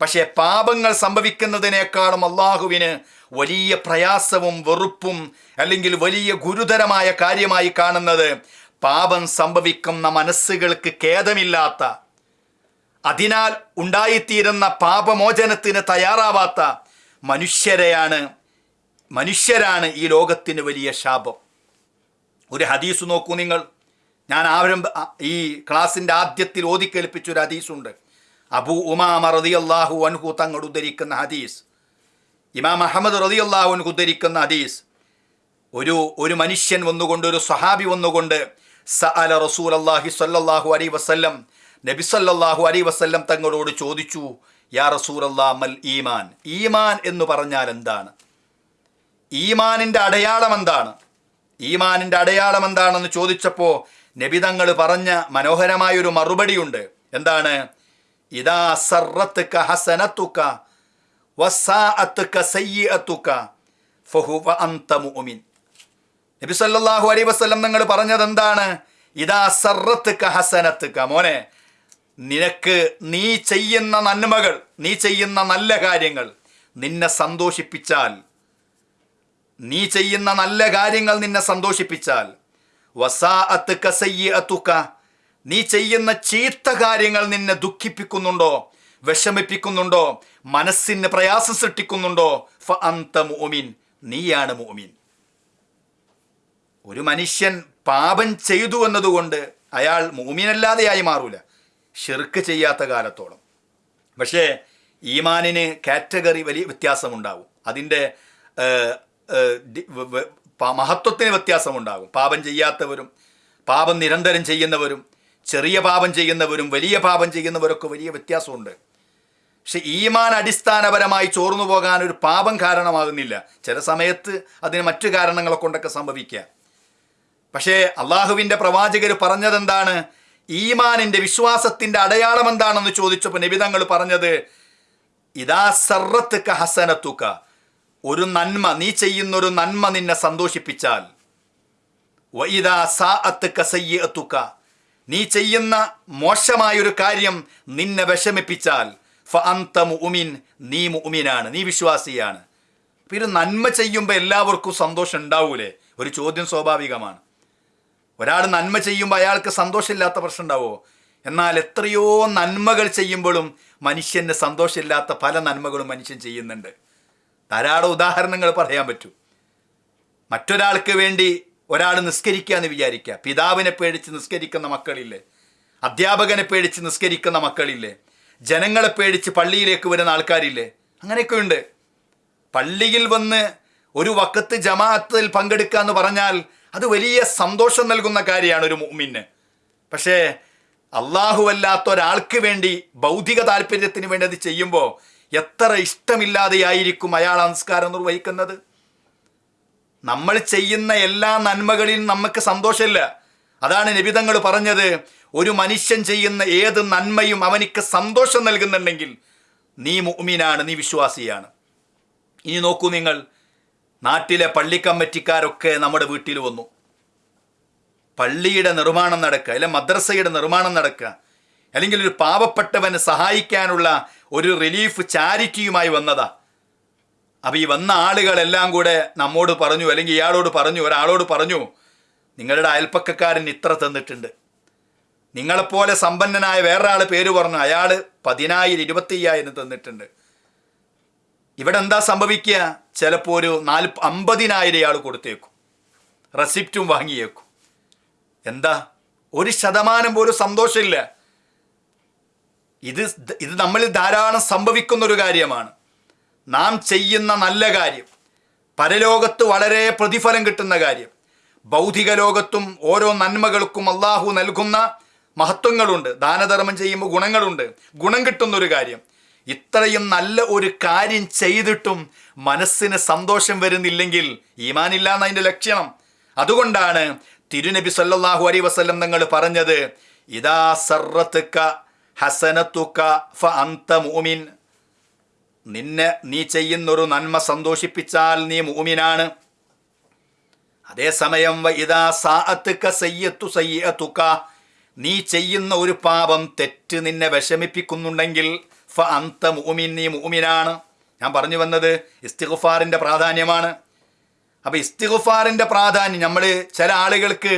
പക്ഷേ പാപങ്ങൾ സംഭവിക്കുന്നതിനേക്കാളും അള്ളാഹുവിന് വലിയ പ്രയാസവും വെറുപ്പും അല്ലെങ്കിൽ വലിയ ഗുരുതരമായ കാര്യമായി കാണുന്നത് പാപം സംഭവിക്കുന്ന മനസ്സുകൾക്ക് ഖേദമില്ലാത്ത അതിനാൽ ഉണ്ടായിത്തീരുന്ന പാപമോചനത്തിന് തയ്യാറാവാത്ത മനുഷ്യരെയാണ് മനുഷ്യരാണ് ഈ ലോകത്തിന് വലിയ ശാപം. ഒരു ഹദീസ് നോക്കൂ നിങ്ങൾ. ഞാൻ ആരംഭ ഈ ക്ലാസിന്റെ ആദ്യത്തിൽ ഓതിക്കേൽപ്പിച്ചൊരു ഹദീസുണ്ട്. അബു ഉമാമ റതി അള്ളാഹു അൻഹു തങ്ങൾ ഉദ്ധരിക്കുന്ന ഹദീസ്. ഇമാം അഹമ്മദ് റതി അള്ളാഹു അൻഹു ഉദ്ധരിക്കുന്ന ഹദീസ്. ഒരു ഒരു മനുഷ്യൻ വന്നുകൊണ്ട് ഒരു സഹാബി വന്നുകൊണ്ട് സ അല റസൂൽ അള്ളാഹി സല്ലാഹു അലൈ വസ്ല്ലം നബി സല്ലാഹു അലൈ വസ്ല്ലം തങ്ങളോട് ചോദിച്ചു യാ റസൂൽ മൽ ഈമാൻ? ഈമാൻ എന്ന് പറഞ്ഞാൽ എന്താണ്? ഈമാനിന്റെ അടയാളം എന്താണ്? ഈമാനിന്റെ അടയാളം എന്താണെന്ന് ചോദിച്ചപ്പോൾ നബി തങ്ങൾ പറഞ്ഞ മനോഹരമായൊരു മറുപടിയുണ്ട്. എന്താണ്? ഇതാ സർറത്തുക ഹസനത്തുക വസാഅത്തുക സയ്യിഅത്തുക ഫഹുവ നബി സല്ലല്ലാഹു അലൈഹി വസല്ലം നിങ്ങൾ പറഞ്ഞത് എന്താണ് ഇതാ സർറത്തുക ഹസനത്തുക. മോനെ നിനക്ക് നീ ചെയ്യുന്ന നന്മകൾ നീ ചെയ്യുന്ന നല്ല കാര്യങ്ങൾ നിന്നെ സന്തോഷിപ്പിച്ചാൽ നീ ചെയ്യുന്ന നല്ല കാര്യങ്ങൾ നിന്നെ സന്തോഷിപ്പിച്ചാൽ വസാഅത്തുക സയ്യിഅത്തുക നീ ചെയ്യുന്ന ചീത്ത കാര്യങ്ങൾ നിന്നെ ദുഃഖിപ്പിക്കുന്നുണ്ടോ? വിഷമിപ്പിക്കുന്നുണ്ടോ? മനസ്സിന് പ്രയാസം സൃഷ്ടിക്കുന്നുണ്ടോ? ഫ അന്ത മുഅ്മിൻ. നീയാണ് മുഅ്മിൻ. ഒരു മനുഷ്യൻ പാപം ചെയ്തു എന്നതുകൊണ്ട് അയാൾ മൂമിനല്ലാതെയായി മാറൂല. ഷിർക്ക് ചെയ്യാത്ത കാലത്തോളം. പക്ഷേ ഈമാനിന് കാറ്റഗറി വലിയ വ്യത്യാസമുണ്ടാവും. അതിന്റെ മഹത്വത്തിന് വ്യത്യാസമുണ്ടാകും. പാപം ചെയ്യാത്തവരും പാപം നിരന്തരം ചെയ്യുന്നവരും ചെറിയ പാപം ചെയ്യുന്നവരും വലിയ പാപം ചെയ്യുന്നവരൊക്കെ വലിയ വ്യത്യാസമുണ്ട്. പക്ഷെ ഈമാൻ അടിസ്ഥാനപരമായി ചോർന്നു പോകാൻ ഒരു പാപം കാരണമാകുന്നില്ല. ചില സമയത്ത് അതിന് മറ്റു കാരണങ്ങളെ കൊണ്ടൊക്കെ സംഭവിക്കുക. പക്ഷേ അള്ളാഹുവിന്റെ പ്രവാചകർ പറഞ്ഞതെന്താണ്? ഈമാനിന്റെ വിശ്വാസത്തിന്റെ അടയാളം എന്താണെന്ന് ചോദിച്ചപ്പോൾ നിബിതങ്ങൾ പറഞ്ഞത് ഇതാ സർറത്തുക്ക ഹസനത്തുക്ക ഒരു നന്മ നീ ചെയ്യുന്നൊരു നന്മ നിന്നെ സന്തോഷിപ്പിച്ചാൽ. വൈദ സാ അത്ത് കസയ്യ എത്തുക്ക നീ ചെയ്യുന്ന മോശമായൊരു കാര്യം നിന്നെ വിഷമിപ്പിച്ചാൽ. ഫ അന്ത മുഅ്മിൻ നീ മുഅ്മിനാണ് നീ വിശ്വാസിയാണ്. അപ്പം ഇത് നന്മ ചെയ്യുമ്പോൾ എല്ലാവർക്കും സന്തോഷം ഉണ്ടാവൂലേ? ഒരു ചോദ്യം സ്വാഭാവികമാണ്. ഒരാൾ നന്മ ചെയ്യുമ്പോൾ അയാൾക്ക് സന്തോഷമില്ലാത്ത പ്രശ്നം ഉണ്ടാവോ? എന്നാൽ എത്രയോ നന്മകൾ ചെയ്യുമ്പോഴും മനുഷ്യന് സന്തോഷമില്ലാത്ത പല നന്മകളും മനുഷ്യൻ ചെയ്യുന്നുണ്ട്. ധാരാളം ഉദാഹരണങ്ങൾ പറയാൻ പറ്റും. മറ്റൊരാൾക്ക് വേണ്ടി ഒരാൾ നിസ്കരിക്കുക എന്ന് വിചാരിക്കുക. പിതാവിനെ പേടിച്ച് നിസ്കരിക്കുന്ന മക്കളില്ലേ? അധ്യാപകനെ പേടിച്ച് നിസ്കരിക്കുന്ന മക്കളില്ലേ? ജനങ്ങളെ പേടിച്ച് പള്ളിയിലേക്ക് വരുന്ന ആൾക്കാരില്ലേ? അങ്ങനെയൊക്കെ ഉണ്ട് പള്ളിയിൽ വന്ന് ഒരു വക്കത്ത് ജമാഅത്തിൽ പങ്കെടുക്കുക എന്ന് പറഞ്ഞാൽ അത് വലിയ സന്തോഷം നൽകുന്ന കാര്യമാണ് ഒരു മുമ്മിന് പക്ഷേ അള്ളാഹുവല്ലാത്ത ഒരാൾക്ക് വേണ്ടി ഭൗതിക താല്പര്യത്തിന് വേണ്ടി അത് ചെയ്യുമ്പോൾ എത്ര ഇഷ്ടമില്ലാതെയായിരിക്കും അയാൾ സംസ്കാരം നിർവഹിക്കുന്നത്? നമ്മൾ ചെയ്യുന്ന എല്ലാ നന്മകളിലും നമുക്ക് സന്തോഷമില്ല. അതാണ് നിബിതങ്ങൾ പറഞ്ഞത് ഒരു മനുഷ്യൻ ചെയ്യുന്ന ഏത് നന്മയും അവനിക്ക് സന്തോഷം നൽകുന്നുണ്ടെങ്കിൽ നീ മുഅ്മിനാണ് നീ വിശ്വാസിയാണ്. ഇനി നോക്കൂ നിങ്ങൾ നാട്ടിലെ പള്ളിക്കമ്മറ്റിക്കാരൊക്കെ നമ്മുടെ വീട്ടിൽ വന്നു. പള്ളിയുടെ നിർമ്മാണം നടക്കുക അല്ലെ മദ്രസയുടെ നിർമ്മാണം നടക്കുക. അല്ലെങ്കിൽ ഒരു പാവപ്പെട്ടവന് സഹായിക്കാനുള്ള ഒരു റിലീഫ് ചാരിറ്റിയുമായി വന്നതാ. അപ്പം ഈ വന്ന ആളുകളെല്ലാം കൂടെ നമ്മോട് പറഞ്ഞു അല്ലെങ്കിൽ ഇയാളോട് പറഞ്ഞു ഒരാളോട് പറഞ്ഞു നിങ്ങളുടെ അയൽപ്പക്കക്കാരൻ ഇത്ര തന്നിട്ടുണ്ട്. നിങ്ങളെപ്പോലെ സമ്പന്നനായ വേറൊരാൾ പേര് പറഞ്ഞു അയാൾ പതിനായിരം ഇരുപത്തയ്യായിരം തന്നിട്ടുണ്ട്. ഇവിടെ എന്താ സംഭവിക്കുക? ചിലപ്പോൾ ഒരു നാല് അമ്പതിനായിരം ഇയാൾ കൊടുത്തേക്കും. റെസിപ്റ്റും വാങ്ങിയേക്കും. എന്താ? ഒരു ശതമാനം പോലും സന്തോഷമില്ല. ഇത് ഇത് നമ്മളിൽ ധാരാളം സംഭവിക്കുന്ന ഒരു കാര്യമാണ്. നാം ചെയ്യുന്ന നല്ല കാര്യം പരലോകത്ത് വളരെ പ്രതിഫലം കിട്ടുന്ന കാര്യം ഭൗതിക ലോകത്തും ഓരോ നന്മകൾക്കും അള്ളാഹു നൽകുന്ന മഹത്വങ്ങളുണ്ട് ദാനധർമ്മം ചെയ്യുമ്പോൾ ഗുണങ്ങളുണ്ട് ഗുണം കിട്ടുന്ന ഒരു കാര്യം. ഇത്രയും നല്ല ഒരു കാര്യം ചെയ്തിട്ടും മനസ്സിന് സന്തോഷം വരുന്നില്ലെങ്കിൽ ഈമാനില്ല എന്നതിന്റെ ലക്ഷണം. അതുകൊണ്ടാണ് തിരുനബി സല്ലാഹു അലൈഹി വസല്ലം തങ്ങൾ പറഞ്ഞത് ഇതാ സർറത്തുക്ക ഹസനത്തുക്ക ഫ അന്ത മൂമിൻ നിന്നെ നീ ചെയ്യുന്നൊരു നന്മ സന്തോഷിപ്പിച്ചാൽ നീ മൂമിനാണ് അതേസമയം ഇതാ സാഅത്തുക്ക സയ്യത്തു സയ്യത്തുക്ക നീ ചെയ്യുന്ന ഒരു പാപം തെറ്റ് നിന്നെ വിഷമിപ്പിക്കുന്നുണ്ടെങ്കിൽ ഫ അന്ത മൂമിൻ നീ മൂമിനാണ് ഞാൻ പറഞ്ഞു വന്നത് ഇസ്തിഗുഫാറിന്റെ പ്രാധാന്യമാണ്. അപ്പോൾ ഇസ്തിഗുഫാറിന്റെ പ്രാധാന്യം നമ്മൾ ചില ആളുകൾക്ക്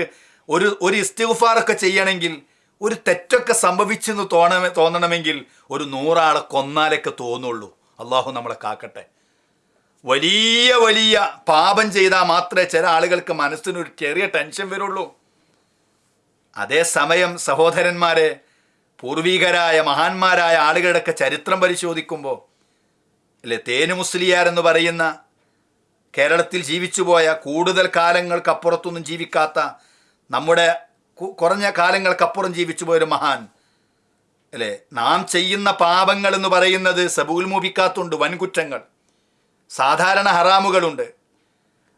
ഒരു ഒരു ഇസ്തിഗുഫാറൊക്കെ ചെയ്യണമെങ്കിൽ ഒരു തെറ്റൊക്കെ സംഭവിച്ചെന്ന് തോന്നണ തോന്നണമെങ്കിൽ ഒരു നൂറാളെ കൊന്നാലൊക്കെ തോന്നുള്ളൂ. അള്ളാഹു നമ്മളെ കാക്കട്ടെ. വലിയ വലിയ പാപം ചെയ്താൽ മാത്രമേ ചില ആളുകൾക്ക് മനസ്സിനൊരു ചെറിയ ടെൻഷൻ വരുള്ളൂ. അതേസമയം സഹോദരന്മാരെ പൂർവികരായ മഹാന്മാരായ ആളുകളുടെയൊക്കെ ചരിത്രം പരിശോധിക്കുമ്പോൾ അല്ലെ തേനു മുസ്ലിയാർ എന്ന് പറയുന്ന കേരളത്തിൽ ജീവിച്ചുപോയ കൂടുതൽ കാലങ്ങൾക്കപ്പുറത്തൊന്നും ജീവിക്കാത്ത നമ്മുടെ കുറഞ്ഞ കാലങ്ങൾക്കപ്പുറം ജീവിച്ചു പോയൊരു മഹാൻ. അല്ലേ? നാം ചെയ്യുന്ന പാപങ്ങൾ എന്ന് പറയുന്നത് സബൂൽ മൂപിക്കാത്തുണ്ട് വൻകുറ്റങ്ങൾ. സാധാരണ ഹറാമുകളുണ്ട്.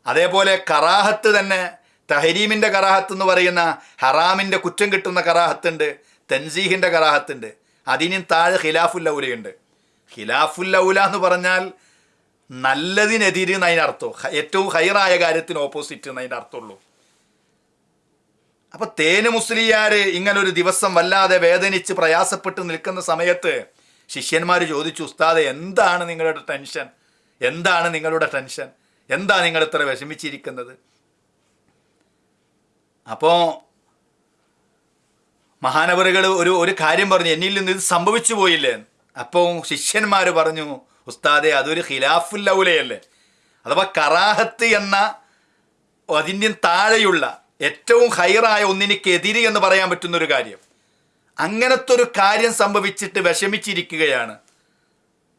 അതേപോലെ കറാഹത്ത് തന്നെ തഹരീമിന്റെ കറാഹത്ത് എന്ന് പറയുന്ന ഹറാമിന്റെ കുറ്റം കിട്ടുന്ന കറാഹത്തുണ്ട് തൻസീഹിന്റെ കറാഹത്തുണ്ട്. അതിനും താഴെ ഖിലാഫുല്ലൗലയുണ്ട് ഖിലാഫുല്ലൗല എന്ന് പറഞ്ഞാൽ നല്ലതിനെതിരെ എന്നതിന് അർത്ഥം ഏറ്റവും ഹൈറായ കാര്യത്തിന് ഓപ്പോസിറ്റ് എന്നതിന്റെ അർത്ഥമുള്ളൂ അപ്പൊ തേന് മുസ്ലിയാര് ഇങ്ങനെ ഒരു ദിവസം വല്ലാതെ വേദനിച്ച് പ്രയാസപ്പെട്ട് നിൽക്കുന്ന സമയത്ത് ശിഷ്യന്മാർ ചോദിച്ചു ഉസ്താദെ എന്താണ് നിങ്ങളുടെ ടെൻഷൻ? എന്താണ് നിങ്ങളുടെ ടെൻഷൻ? എന്താ നിങ്ങൾ ഇത്ര വിഷമിച്ചിരിക്കുന്നത്? അപ്പോ മഹാനവറുകൾ ഒരു ഒരു കാര്യം പറഞ്ഞു എന്നിൽ നിന്ന് ഇത് സംഭവിച്ചു പോയില്ലേ? അപ്പോൾ ശിഷ്യന്മാർ പറഞ്ഞു ഉസ്താദെ അതൊരു ഖിലാഫുല്ലൗലയല്ലേ അഥവാ കറാഹത്ത് എന്ന അതിന്റെ താഴെയുള്ള ഏറ്റവും ഹൈറായ ഒന്നിനിക്കെതിരെ എന്ന് പറയാൻ പറ്റുന്ന ഒരു കാര്യം. അങ്ങനത്തെ ഒരു കാര്യം സംഭവിച്ചിട്ട് വിഷമിച്ചിരിക്കുകയാണ്.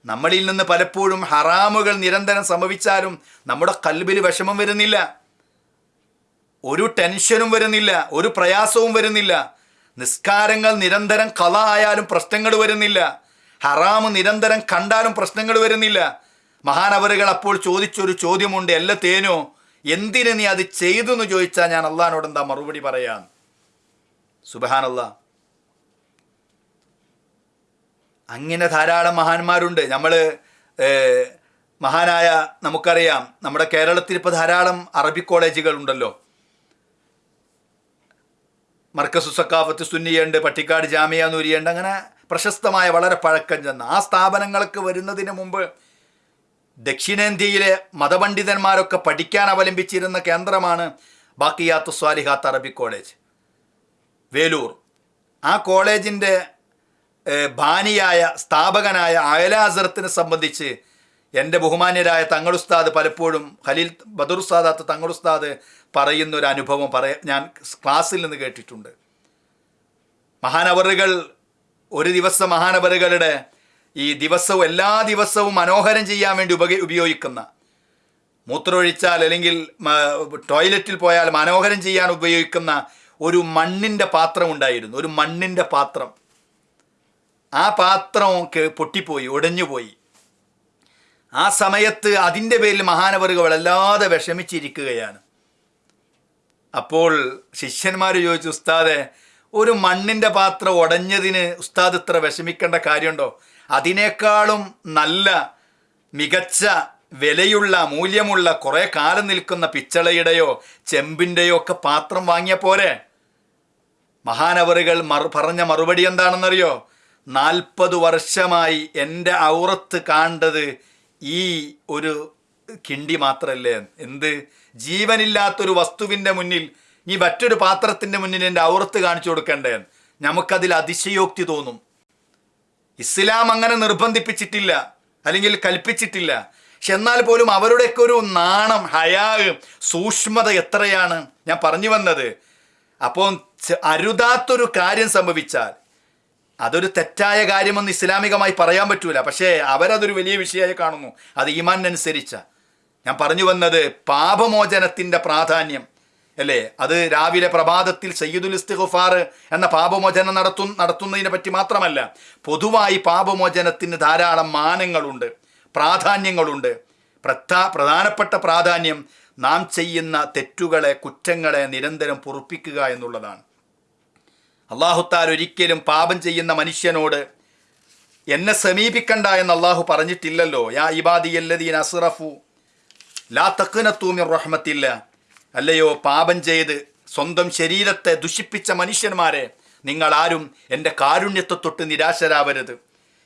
നമ്മളിൽ നിന്ന് പലപ്പോഴും ഹറാമുകൾ നിരന്തരം സംഭവിച്ചാലും നമ്മുടെ കൽബിൽ വിഷമം വരുന്നില്ല. ഒരു ടെൻഷനും വരുന്നില്ല ഒരു പ്രയാസവും വരുന്നില്ല. നിസ്കാരങ്ങൾ നിരന്തരം കല ആയാലും പ്രശ്നങ്ങൾ വരുന്നില്ല. ഹറാമ് നിരന്തരം കണ്ടാലും പ്രശ്നങ്ങൾ വരുന്നില്ല. മഹാനവറുകൾ അപ്പോൾ ചോദിച്ചൊരു ചോദ്യമുണ്ട് എല്ലാ തേനോ? എന്തിന് നീ അത് ചെയ്തു എന്ന് ചോദിച്ചാൽ ഞാൻ അള്ളഹാനോട് എന്താ മറുപടി പറയാം സുബഹാനല്ല. അങ്ങനെ ധാരാളം മഹാന്മാരുണ്ട്. നമ്മൾ മഹാനായ നമുക്കറിയാം നമ്മുടെ കേരളത്തിൽ ഇപ്പോൾ ധാരാളം അറബി കോളേജുകൾ ഉണ്ടല്ലോ മർക്കസു സക്കാഫത്ത് സുന്നിയുണ്ട് പട്ടിക്കാട് ജാമിയ നൂരിയുണ്ട് അങ്ങനെ പ്രശസ്തമായ വളരെ പഴക്കം ചെന്ന ആ സ്ഥാപനങ്ങൾക്ക് വരുന്നതിന് മുമ്പ് ദക്ഷിണേന്ത്യയിലെ മതപണ്ഡിതന്മാരൊക്കെ പഠിക്കാൻ അവലംബിച്ചിരുന്ന കേന്ദ്രമാണ് ബാക്കിയാത്ത് സ്വാലിഹാത്ത് അറബി കോളേജ്. വേലൂർ. ആ കോളേജിന്റെ ഭാനിയായ സ്ഥാപകനായ അയലാസറത്തിനെ സംബന്ധിച്ച് എന്റെ ബഹുമാന്യരായ തങ്ങളുസ്താദ് പലപ്പോഴും ഖലീൽ ബദർ ഉസ്താദാത്ത് തങ്ങളുസ്താദ് പറയുന്ന ഒരു അനുഭവം പറയ ഞാൻ ക്ലാസ്സിൽ നിന്ന് കേട്ടിട്ടുണ്ട്. മഹാനവറുകൾ ഒരു ദിവസം മഹാനവറുകളുടെ ഈ ദിവസവും എല്ലാ ദിവസവും മനോഹരം ചെയ്യാൻ വേണ്ടി ഉപക ഉപയോഗിക്കുന്ന മൂത്രമൊഴിച്ചാൽ അല്ലെങ്കിൽ ടോയ്ലറ്റിൽ പോയാൽ മനോഹരം ചെയ്യാൻ ഉപയോഗിക്കുന്ന ഒരു മണ്ണിന്റെ പാത്രം ഉണ്ടായിരുന്നു. ഒരു മണ്ണിന്റെ പാത്രം. ആ പാത്രം പൊട്ടിപ്പോയി ഉടഞ്ഞുപോയി ആ സമയത്ത് അതിന്റെ പേരിൽ മഹാനവറുകൾ വല്ലാതെ വിഷമിച്ചിരിക്കുകയാണ്. അപ്പോൾ ശിഷ്യന്മാർ ചോദിച്ചു ഉസ്താദെ ഒരു മണ്ണിന്റെ പാത്രം ഉടഞ്ഞതിന് ഉസ്താദ് ഇത്ര വിഷമിക്കേണ്ട കാര്യമുണ്ടോ? അതിനേക്കാളും നല്ല മികച്ച വിലയുള്ള മൂല്യമുള്ള കുറേ കാലം നിൽക്കുന്ന പിച്ചളയുടെയോ ചെമ്പിന്റെയോ ഒക്കെ പാത്രം വാങ്ങിയ പോരെ. മഹാനവറുകൾ മറു പറഞ്ഞ മറുപടി എന്താണെന്നറിയോ? നാൽപ്പത് വർഷമായി എന്റെ ഔറത്ത് കാണ്ടത് ഈ ഒരു കിണ്ടി മാത്രല്ലേ? എന്ത്? ജീവനില്ലാത്തൊരു വസ്തുവിന്റെ മുന്നിൽ ഈ മറ്റൊരു പാത്രത്തിന്റെ മുന്നിൽ എന്റെ ഔറത്ത് കാണിച്ചു കൊടുക്കേണ്ടേ? നമുക്കതിൽ അതിശയോക്തി തോന്നും. ഇസ്ലാം അങ്ങനെ നിർബന്ധിപ്പിച്ചിട്ടില്ല അല്ലെങ്കിൽ കൽപ്പിച്ചിട്ടില്ല. പക്ഷെ എന്നാൽ പോലും അവരുടെയൊക്കെ ഒരു നാണം ഹയാ സൂക്ഷ്മത എത്രയാണ്? ഞാൻ പറഞ്ഞു വന്നത്. അപ്പോൾ അരുതാത്തൊരു കാര്യം സംഭവിച്ചാൽ അതൊരു തെറ്റായ കാര്യമെന്ന് ഇസ്ലാമികമായി പറയാൻ പറ്റൂല. പക്ഷേ അവരതൊരു വലിയ വിഷയമായി കാണുന്നു. അത് ഈമാനനുസരിച്ച ഞാൻ പറഞ്ഞു വന്നത് പാപമോചനത്തിന്റെ പ്രാധാന്യം. അല്ലേ? അത് രാവിലെ പ്രഭാതത്തിൽ സയ്യിദുൽ ഇസ്തിഖുഫാർ എന്ന പാപമോചനം നടത്തു നടത്തുന്നതിനെ പറ്റി മാത്രമല്ല പൊതുവായി പാപമോചനത്തിന് ധാരാളം മാനങ്ങളുണ്ട് പ്രാധാന്യങ്ങളുണ്ട്. പ്രധാ പ്രധാനപ്പെട്ട പ്രാധാന്യം നാം ചെയ്യുന്ന തെറ്റുകളെ കുറ്റങ്ങളെ നിരന്തരം പൊറുപ്പിക്കുക എന്നുള്ളതാണ്. അള്ളാഹുത്താൽ ഒരിക്കലും പാപം ചെയ്യുന്ന മനുഷ്യനോട് എന്നെ സമീപിക്കണ്ട എന്ന് അള്ളാഹു പറഞ്ഞിട്ടില്ലല്ലോ. യാ ഇബാദിയല്ലദീൻ അസ്റഫു ലാ തക്കുനത്തൂമിർ റഹ്മത്തില്ല. അല്ലയോ പാപം ചെയ്ത് സ്വന്തം ശരീരത്തെ ദുഷിപ്പിച്ച മനുഷ്യന്മാരെ നിങ്ങൾ ആരും എന്റെ കാരുണ്യത്തെ തൊട്ട് നിരാശരാവരുത്.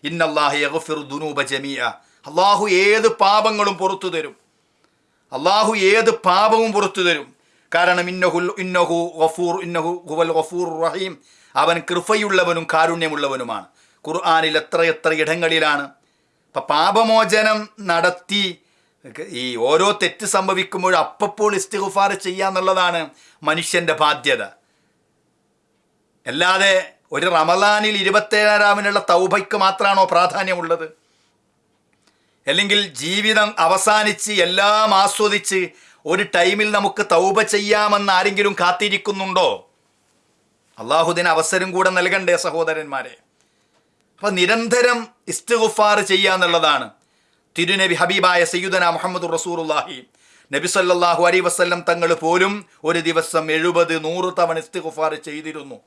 ഇന്നല്ലാഹു യഗ്ഫിറു ദുനൂബ ജമീഅ. അള്ളാഹു ഏത് പാപങ്ങളും പുറത്തു തരും. അള്ളാഹു ഏത് പാപവും പുറത്തു തരും. കാരണം ഇന്നഹുൽ ഇന്നഹു ഗഫൂർ ഇന്നഹു ഹുവൽ ഗഫൂർ റഹീം. അവൻ കൃപയുള്ളവനും കാരുണ്യമുള്ളവനുമാണ്. ഖുർആാനിൽ എത്ര എത്ര ഇടങ്ങളിലാണ്. ഇപ്പം പാപമോചനം നടത്തി ഈ ഓരോ തെറ്റ് സംഭവിക്കുമ്പോഴും അപ്പപ്പോൾ ഇസ്തിഗുഫാർ ചെയ്യാന്നുള്ളതാണ് മനുഷ്യന്റെ ബാധ്യത. അല്ലാതെ ഒരു റമദാനിൽ ഇരുപത്തേഴാമിനുള്ള തൗബയ്ക്ക് മാത്രമാണോ പ്രാധാന്യമുള്ളത്? അല്ലെങ്കിൽ ജീവിതം അവസാനിച്ച് എല്ലാം ആസ്വദിച്ച് ഒരു ടൈമിൽ നമുക്ക് തൗബ ചെയ്യാമെന്ന് ആരെങ്കിലും കാത്തിരിക്കുന്നുണ്ടോ? അള്ളാഹുദിന് അവസരം കൂടെ നൽകണ്ടേ സഹോദരന്മാരെ. അപ്പം നിരന്തരം ഇസ്തുഗുഫാർ ചെയ്യുക എന്നുള്ളതാണ് തിരുനബി ഹബീബായ സയ്യുദന മുഹമ്മദ് റസൂറുല്ലാഹി നബി സല്ലാഹു അലൈ വസ്ല്ലം തങ്ങൾ പോലും ഒരു ദിവസം എഴുപത് നൂറ് തവണ ഇസ്തിഖുഫാർ ചെയ്തിരുന്നു.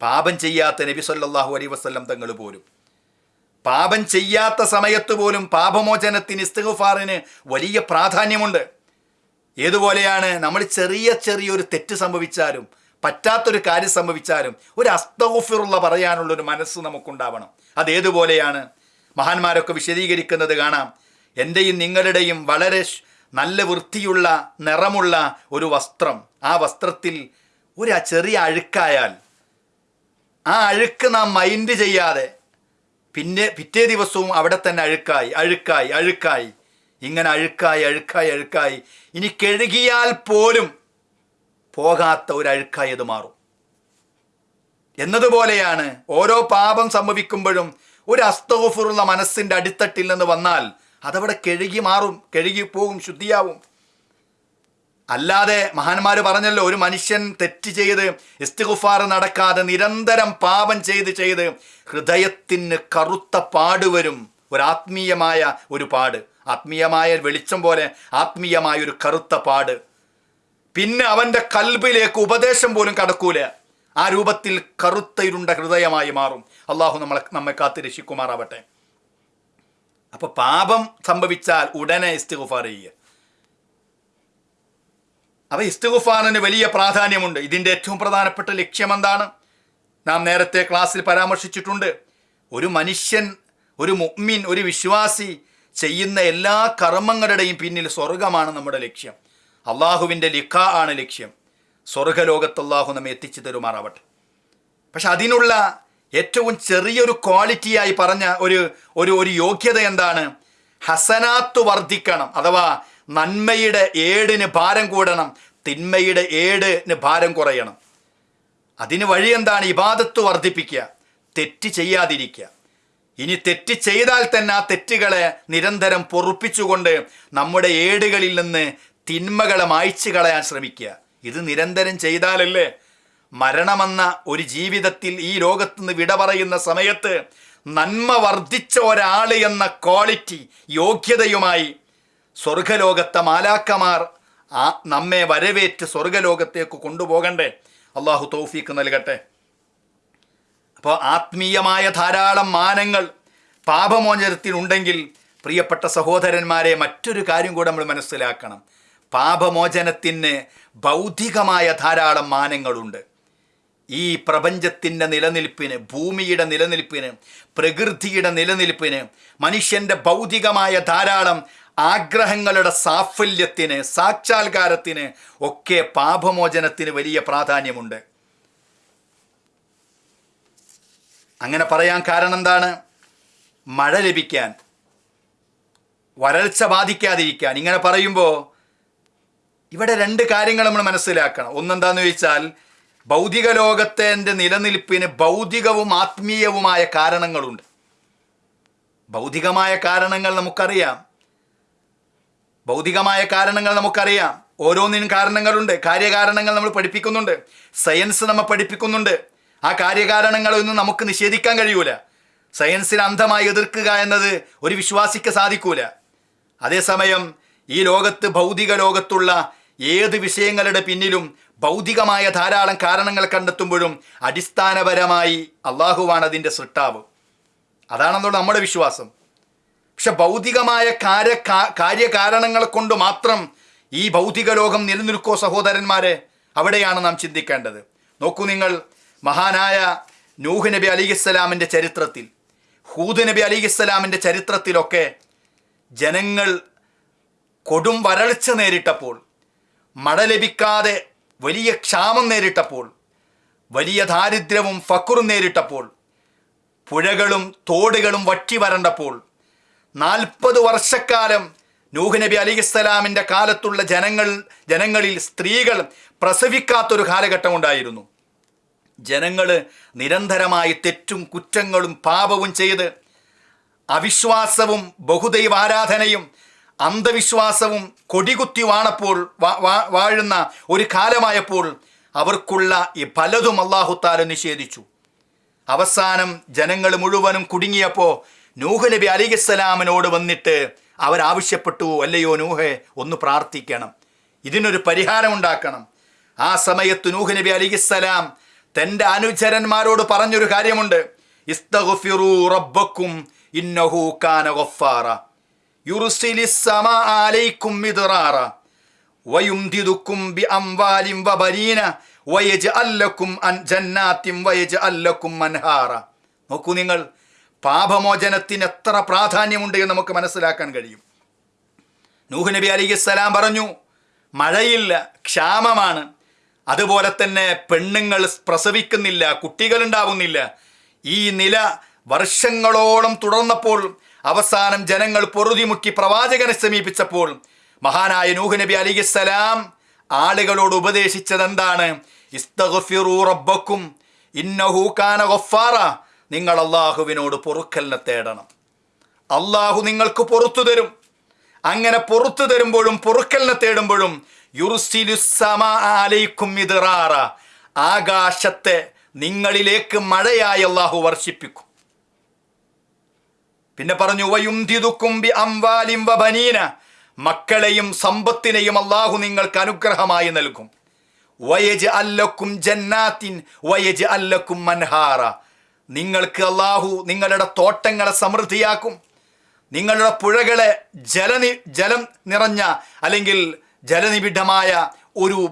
പാപം ചെയ്യാത്ത നബി സല്ലാഹു അലൈ വസ്ല്ലം തങ്ങൾ പോലും. പാപം ചെയ്യാത്ത സമയത്ത് പോലും പാപമോചനത്തിന് ഇസ്തിഖുഫാറിന് വലിയ പ്രാധാന്യമുണ്ട്. ഏതുപോലെയാണ് നമ്മൾ ചെറിയ ചെറിയൊരു തെറ്റ് സംഭവിച്ചാലും പറ്റാത്തൊരു കാര്യം സംഭവിച്ചാലും ഒരു അസ്തഗുഫിറുള്ള പറയാനുള്ളൊരു മനസ്സ് നമുക്കുണ്ടാവണം. അതേതുപോലെയാണ് മഹാന്മാരൊക്കെ വിശദീകരിക്കുന്നത് കാണാം. എന്റെയും നിങ്ങളുടെയും വളരെ നല്ല വൃത്തിയുള്ള നിറമുള്ള ഒരു വസ്ത്രം. ആ വസ്ത്രത്തിൽ ഒരു ചെറിയ അഴുക്കായാൽ ആ അഴുക്ക് നാം മൈൻഡ് ചെയ്യാതെ പിന്നെ പിറ്റേ ദിവസവും അവിടെ തന്നെ അഴുക്കായി അഴുക്കായി അഴുക്കായി. ഇങ്ങനെ അഴുക്കായി അഴുക്കായി അഴുക്കായി. ഇനി കഴുകിയാൽ പോലും പോകാത്ത ഒരു അഴുക്കായി അത് മാറും. എന്നതുപോലെയാണ് ഓരോ പാപം സംഭവിക്കുമ്പോഴും ഒരു അസ്തോഫുറുള്ള മനസ്സിന്റെ അടിത്തട്ടിൽ നിന്ന് വന്നാൽ അതവിടെ കഴുകി മാറും കഴുകി പോകും ശുദ്ധിയാവും. അല്ലാതെ മഹാന്മാർ പറഞ്ഞല്ലോ ഒരു മനുഷ്യൻ തെറ്റ് ചെയ്ത് ഇസ്തിഗുഫാർ നടക്കാതെ നിരന്തരം പാപം ചെയ്ത് ചെയ്ത് ഹൃദയത്തിന് കറുത്ത പാട് വരും. ഒരു ആത്മീയമായ ഒരു പാട്. ആത്മീയമായ വെളിച്ചം പോലെ ആത്മീയമായ ഒരു കറുത്ത പാട്. പിന്നെ അവന്റെ കൽബിലേക്ക് ഉപദേശം പോലും കടക്കൂല. ആ രൂപത്തിൽ കറുത്ത ഇരുണ്ട ഹൃദയമായി മാറും. അള്ളാഹു നമ്മളെ നമ്മെ കാത്ത് രക്ഷിക്കുമാറാവട്ടെ. അപ്പൊ പാപം സംഭവിച്ചാൽ ഉടനെ ഇസ്തിഗുഫാർ ചെയ്യുക അപ്പൊ ഇസ്തിഗുഫാറിന് വലിയ പ്രാധാന്യമുണ്ട്. ഇതിന്റെ ഏറ്റവും പ്രധാനപ്പെട്ട ലക്ഷ്യം എന്താണ്? നാം നേരത്തെ ക്ലാസ്സിൽ പരാമർശിച്ചിട്ടുണ്ട്. ഒരു മനുഷ്യൻ ഒരു മുഗ്മിൻ ഒരു വിശ്വാസി ചെയ്യുന്ന എല്ലാ കർമ്മങ്ങളുടെയും പിന്നിൽ സ്വർഗമാണ് നമ്മുടെ ലക്ഷ്യം. അള്ളാഹുവിന്റെ ലിഖ ആണ് ലക്ഷ്യം. സ്വർഗലോകത്ത് അള്ളാഹു നമ്മെ എത്തിച്ചു തരുമാറാവട്ടെ. പക്ഷെ അതിനുള്ള ഏറ്റവും ചെറിയൊരു ക്വാളിറ്റിയായി പറഞ്ഞ ഒരു ഒരു ഒരു യോഗ്യത എന്താണ്? ഹസനാത്ത് വർദ്ധിക്കണം അഥവാ നന്മയുടെ ഏടിന് ഭാരം കൂടണം തിന്മയുടെ ഏടിന് ഭാരം കുറയണം. അതിന് വഴി എന്താണ്? ഇബാദത്ത് വർദ്ധിപ്പിക്കുക തെറ്റ് ചെയ്യാതിരിക്കുക. ഇനി തെറ്റ് ചെയ്താൽ തന്നെ ആ തെറ്റുകളെ നിരന്തരം പൊറുപ്പിച്ചുകൊണ്ട് നമ്മുടെ ഏടുകളിൽ നിന്ന് തിന്മകളെ മായ്ച്ചു കളയാൻ ശ്രമിക്കുക. ഇത് നിരന്തരം ചെയ്താലല്ലേ മരണമെന്ന ഒരു ജീവിതത്തിൽ ഈ ലോകത്ത് നിന്ന് വിട പറയുന്ന സമയത്ത് നന്മ വർദ്ധിച്ച ഒരാൾ എന്ന ക്വാളിറ്റി യോഗ്യതയുമായി സ്വർഗലോകത്തെ മാലാക്കമാർ ആ നമ്മെ വരവേറ്റ് സ്വർഗലോകത്തേക്ക് കൊണ്ടുപോകണ്ടേ? അള്ളാഹു തൗഫീക്ക് നൽകട്ടെ. അപ്പോൾ ആത്മീയമായ ധാരാളം മാനങ്ങൾ പാപമോചനത്തിനുണ്ടെങ്കിൽ പ്രിയപ്പെട്ട സഹോദരന്മാരെ മറ്റൊരു കാര്യം കൂടെ നമ്മൾ മനസ്സിലാക്കണം. പാപമോചനത്തിന് ഭൗതികമായ ധാരാളം മാനങ്ങളുണ്ട്. ഈ പ്രപഞ്ചത്തിന്റെ നിലനിൽപ്പിന് ഭൂമിയുടെ നിലനിൽപ്പിന് പ്രകൃതിയുടെ നിലനിൽപ്പിന് മനുഷ്യന്റെ ഭൗതികമായ ധാരാളം ആഗ്രഹങ്ങളുടെ സാഫല്യത്തിന് സാക്ഷാത്കാരത്തിന് ഒക്കെ പാപമോചനത്തിന് വലിയ പ്രാധാന്യമുണ്ട്. അങ്ങനെ പറയാൻ കാരണം എന്താണ്? മഴ ലഭിക്കാൻ വരൾച്ച ബാധിക്കാതിരിക്കാൻ. ഇങ്ങനെ പറയുമ്പോൾ ഇവിടെ രണ്ട് കാര്യങ്ങൾ നമ്മൾ മനസ്സിലാക്കണം. ഒന്നെന്താന്ന് ചോദിച്ചാൽ ഭൗതിക ലോകത്തിന്റെ നിലനിൽപ്പിന് ഭൗതികവും ആത്മീയവുമായ കാരണങ്ങളുണ്ട്. ഭൗതികമായ കാരണങ്ങൾ നമുക്കറിയാം. ഭൗതികമായ കാരണങ്ങൾ നമുക്കറിയാം. ഓരോന്നിനും കാരണങ്ങളുണ്ട്. കാര്യകാരണങ്ങൾ നമ്മൾ പഠിപ്പിക്കുന്നുണ്ട്. സയൻസ് നമ്മൾ പഠിപ്പിക്കുന്നുണ്ട്. ആ കാര്യകാരണങ്ങളൊന്നും നമുക്ക് നിഷേധിക്കാൻ കഴിയൂല. സയൻസിനെ അന്ധമായി എതിർക്കുക എന്നത് ഒരു വിശ്വാസിക്ക് സാധിക്കൂല. അതേസമയം ഈ ലോകത്ത് ഭൗതിക ലോകത്തുള്ള ഏത് വിഷയങ്ങളുടെ പിന്നിലും ഭൗതികമായ ധാരാളം കാരണങ്ങൾ കണ്ടെത്തുമ്പോഴും അടിസ്ഥാനപരമായി അള്ളാഹുവാണ് അതിന്റെ സൃഷ്ടാവ്. അതാണെന്നുള്ള നമ്മുടെ വിശ്വാസം. പക്ഷെ ഭൗതികമായ കാര്യ കാര്യകാരണങ്ങൾ കൊണ്ട് മാത്രം ഈ ഭൗതിക ലോകം നിലനിൽക്കോ സഹോദരന്മാരെ? അവിടെയാണ് നാം ചിന്തിക്കേണ്ടത്. നോക്കൂ നിങ്ങൾ മഹാനായ നൂഹ് നബി അലിഹിസ്സലാമിന്റെ ചരിത്രത്തിൽ. ഹൂദ് നബി അലിഹിസ്സലാമിന്റെ ചരിത്രത്തിലൊക്കെ ജനങ്ങൾ കൊടും വരൾച്ച നേരിട്ടപ്പോൾ മഴ ലഭിക്കാതെ വലിയ ക്ഷാമം നേരിട്ടപ്പോൾ വലിയ ദാരിദ്ര്യവും ഫക്കുറും നേരിട്ടപ്പോൾ പുഴകളും തോടുകളും വറ്റി വരണ്ടപ്പോൾ നാൽപ്പത് വർഷക്കാലം നൂഹ് നബി അലിഖിസ്സലാമിന്റെ കാലത്തുള്ള ജനങ്ങൾ ജനങ്ങളിൽ സ്ത്രീകൾ പ്രസവിക്കാത്തൊരു കാലഘട്ടം ഉണ്ടായിരുന്നു. ജനങ്ങൾ നിരന്തരമായി തെറ്റും കുറ്റങ്ങളും പാപവും ചെയ്ത് അവിശ്വാസവും ബഹുദൈവാരാധനയും അന്ധവിശ്വാസവും കൊടികുത്തി വാണപ്പോൾ വാഴുന്ന ഒരു കാലമായപ്പോൾ അവർക്കുള്ള ഈ പലതും അള്ളാഹുത്താല നിഷേധിച്ചു. അവസാനം ജനങ്ങൾ മുഴുവനും കുടുങ്ങിയപ്പോൾ നൂഹ് നബി അലിഖിസ്സലാമിനോട് വന്നിട്ട് അവരാവശ്യപ്പെട്ടു അല്ലയോ നൂഹെ ഒന്ന് പ്രാർത്ഥിക്കണം. ഇതിനൊരു പരിഹാരം ഉണ്ടാക്കണം ആ സമയത്ത് നൂഹ് നബി അലിഖിസ്സലാം തന്റെ അനുചരന്മാരോട് പറഞ്ഞൊരു കാര്യമുണ്ട്. ഇസ്തഗ്ഫിറൂ റബ്ബക്കും ഇന്നഹു കാന ഗഫാറ. നോക്കൂ നിങ്ങൾ പാപമോചനത്തിന് എത്ര പ്രാധാന്യമുണ്ട് എന്ന് നമുക്ക് മനസ്സിലാക്കാൻ കഴിയും. നൂഹ് നബി അലിഖിസ്സലാം പറഞ്ഞു മഴയില്ല ക്ഷാമമാണ്. അതുപോലെ തന്നെ പെണ്ണുങ്ങൾ പ്രസവിക്കുന്നില്ല കുട്ടികളുണ്ടാവുന്നില്ല ഈ നില വർഷങ്ങളോളം തുടർന്നപ്പോൾ അവസാനം ജനങ്ങൾ പൊറുതിമുക്കി പ്രവാചകനെ സമീപിച്ചപ്പോൾ മഹാനായ നൂഹ് നബി അലിഖിസ്സലാം ആളുകളോട് ഉപദേശിച്ചത് എന്താണ് റബ്ബക്കും ഇന്നഹു കാന നിങ്ങൾ അള്ളാഹുവിനോട് പൊറുക്കലിനെ തേടണം. അള്ളാഹു നിങ്ങൾക്ക് പൊറത്തു തരും. അങ്ങനെ പൊറത്തു തരുമ്പോഴും പൊറുക്കലിനെ തേടുമ്പോഴും യുറുസിലുസമാലയിക്കും മിദ്റാറ. ആകാശത്തെ നിങ്ങളിലേക്ക് മഴയായി അള്ളാഹു വർഷിപ്പിക്കും. പിന്നെ പറഞ്ഞു വയുംതിതുക്കും ബി അംവാലിം വബനീന. മക്കളെയും സമ്പത്തിനെയും അള്ളാഹു നിങ്ങൾക്ക് അനുഗ്രഹമായി നൽകും. വയജ് അല്ലക്കും ജന്നാത്തിൻ വയജ് അല്ലക്കും മൻഹാറ. നിങ്ങൾക്ക് അള്ളാഹു നിങ്ങളുടെ തോട്ടങ്ങളെ സമൃദ്ധിയാക്കും. നിങ്ങളുടെ പുഴകളെ ജലനി ജലം നിറഞ്ഞ അല്ലെങ്കിൽ ജലനിബിഡമായ ഒരു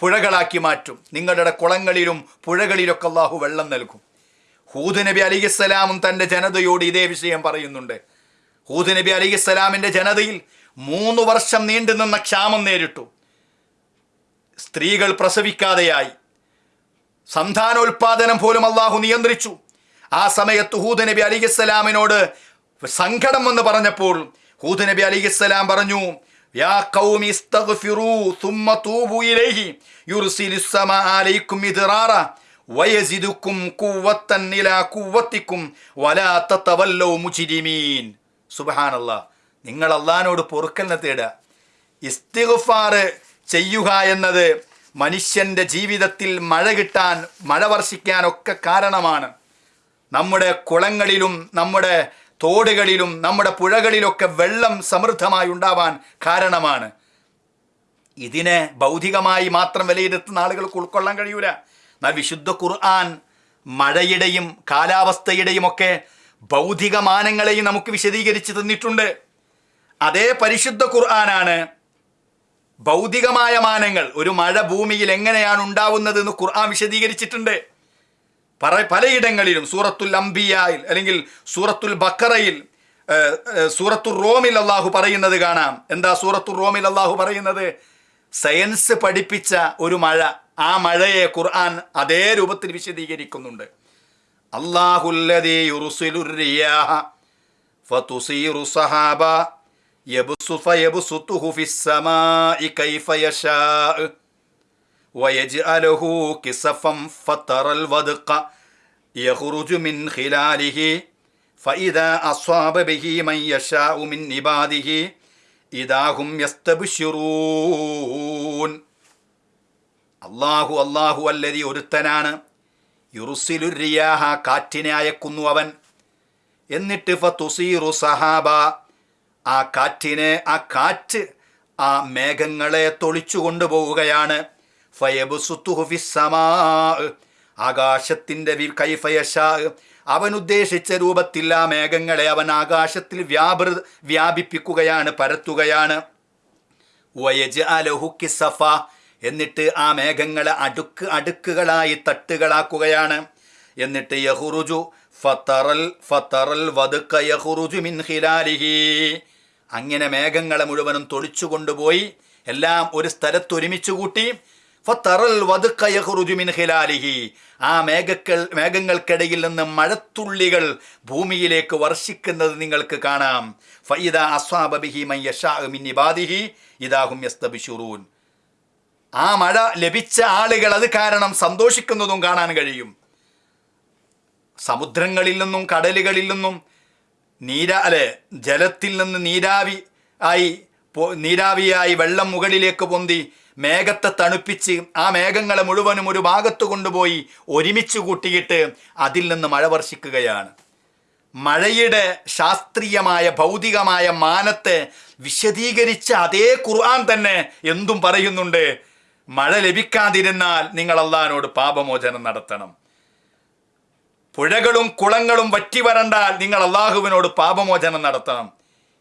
പുഴകളാക്കി മാറ്റും. നിങ്ങളുടെ കുളങ്ങളിലും പുഴകളിലൊക്കെ അള്ളാഹു വെള്ളം നൽകും. ഹൂദ് നബി അലിഖിസ്സലാമും തന്റെ ജനതയോട് ഇതേ വിഷയം പറയുന്നുണ്ട്. ഹൂദ് നബി അലിഖിസ്സലാമിന്റെ ജനതയിൽ മൂന്ന് വർഷം നീണ്ടു നിന്ന ക്ഷാമം നേരിട്ടു. സ്ത്രീകൾ പ്രസവിക്കാതെയായി. സന്താനോൽപാദനം പോലും അള്ളാഹു നിയന്ത്രിച്ചു. ആ സമയത്ത് ഹൂദ് നബി അലിഖിസ്സലാമിനോട് സങ്കടം എന്ന് പറഞ്ഞപ്പോൾ ഹൂദ് നബി അലിഖിസ്സലാം പറഞ്ഞു യാ ഇസ്തഗ്ഫിറൂ തുമ്മ തൂബു ഇലൈഹി യുർസിലിസ്സമാ അലൈക്കും മിദ്റാറ വയസിദുക്കും നിങ്ങൾ അള്ളഹാനോട് പൊറുക്കലിനെ തേടുക. ഇസ്തിഗ്ഫാർ ചെയ്യുക എന്നത് മനുഷ്യന്റെ ജീവിതത്തിൽ മഴ കിട്ടാൻ മഴ വർഷിക്കാനൊക്കെ കാരണമാണ്. നമ്മുടെ കുളങ്ങളിലും നമ്മുടെ തോടുകളിലും നമ്മുടെ പുഴകളിലൊക്കെ വെള്ളം സമൃദ്ധമായി ഉണ്ടാവാൻ കാരണമാണ്. ഇതിനെ ഭൗതികമായി മാത്രം വിലയിരുത്തുന്ന ആളുകൾക്ക് ഉൾക്കൊള്ളാൻ കഴിയൂല. എന്നാൽ വിശുദ്ധ ഖുർആൻ മഴയുടെയും കാലാവസ്ഥയുടെയും ഒക്കെ ഭൗതിക മാനങ്ങളെയും നമുക്ക് വിശദീകരിച്ച് തന്നിട്ടുണ്ട്. അതേ പരിശുദ്ധ ഖുർആനാണ് ഭൗതികമായ മാനങ്ങൾ ഒരു മഴ ഭൂമിയിൽ എങ്ങനെയാണ് ഉണ്ടാവുന്നത് എന്ന് ഖുർആൻ വിശദീകരിച്ചിട്ടുണ്ട്. പറ പലയിടങ്ങളിലും സൂറത്തുൽ അംബിയായിൽ അല്ലെങ്കിൽ സൂറത്തുൽ ബക്കറയിൽ സൂറത്തുൽ റോമിൽ അള്ളാഹു പറയുന്നത് കാണാം. എന്താ സൂറത്തു റോമിൽ അള്ളാഹു പറയുന്നത്? സയൻസ് പഠിപ്പിച്ച ഒരു മഴ. ആ മഴയെ ഖുർആൻ അതേ രൂപത്തിൽ വിശദീകരിക്കുന്നുണ്ട്. അള്ളാഹുല്ലദീ യുർസിലുർ റിയാഹ അള്ളാഹു അള്ളാഹു അല്ലതി ഒരുത്തനാണ്. യുറുസിലുരിയാഹ കാറ്റിനെ അയക്കുന്നു അവൻ. എന്നിട്ട് ഫതുസീറു സഹാബ ആ കാറ്റിനെ ആ കാറ്റ് ആ മേഘങ്ങളെ തൊളിച്ചു കൊണ്ടുപോവുകയാണ്. ആകാശത്തിന്റെ അവൻ ഉദ്ദേശിച്ച രൂപത്തിൽ ആ മേഘങ്ങളെ അവൻ ആകാശത്തിൽ വ്യാപൃ വ്യാപിപ്പിക്കുകയാണ് പരത്തുകയാണ്. വയജ് സഫ എന്നിട്ട് ആ മേഘങ്ങളെ അടുക്ക് അടുക്കുകളായി തട്ടുകളാക്കുകയാണ്. എന്നിട്ട് യഹുറുജു ഫത്തറൽ ഫത്തറൽ വതുക്ക യഹുറുജു മിൻ ഹിലാലിഹി. അങ്ങനെ മേഘങ്ങളെ മുഴുവനും തൊളിച്ചു കൊണ്ടുപോയി എല്ലാം ഒരു സ്ഥലത്ത് ഒരുമിച്ച് കൂട്ടി. ഫത്തറൽ വതുക്ക യഹുറുജു മിൻ ഹിലാലിഹി. ആ മേഘക്കൾ മേഘങ്ങൾക്കിടയിൽ നിന്ന് മഴത്തുള്ളികൾ ഭൂമിയിലേക്ക് വർഷിക്കുന്നത് നിങ്ങൾക്ക് കാണാം. ഫൈദ അസ്വാബിഹി മൻ യഷാ മിൻ ഇബാദിഹി. ഇദാഹും യസ്തബിഷുറൂൻ ആ മഴ ലഭിച്ച ആളുകൾ അത് കാരണം സന്തോഷിക്കുന്നതും കാണാൻ കഴിയും. സമുദ്രങ്ങളിൽ നിന്നും കടലുകളിൽ നിന്നും നീരാ അല്ലെ ജലത്തിൽ നിന്ന് നീരാവി ആയി നീരാവിയായി വെള്ളം മുകളിലേക്ക് പൊന്തി മേഘത്തെ തണുപ്പിച്ച് ആ മേഘങ്ങളെ മുഴുവനും ഒരു ഭാഗത്ത് കൊണ്ടുപോയി ഒരുമിച്ച് കൂട്ടിയിട്ട് അതിൽ നിന്ന് മഴ വർഷിക്കുകയാണ്. മഴയുടെ ശാസ്ത്രീയമായ ഭൗതികമായ മാനത്തെ വിശദീകരിച്ച അതേ ഖുർആൻ തന്നെ എന്തും പറയുന്നുണ്ട്. മഴ ലഭിക്കാതിരുന്നാൽ നിങ്ങൾ അള്ളഹാനോട് പാപമോചനം നടത്തണം. പുഴകളും കുളങ്ങളും വറ്റി വരണ്ടാൽ നിങ്ങൾ അള്ളാഹുവിനോട് പാപമോചനം നടത്തണം.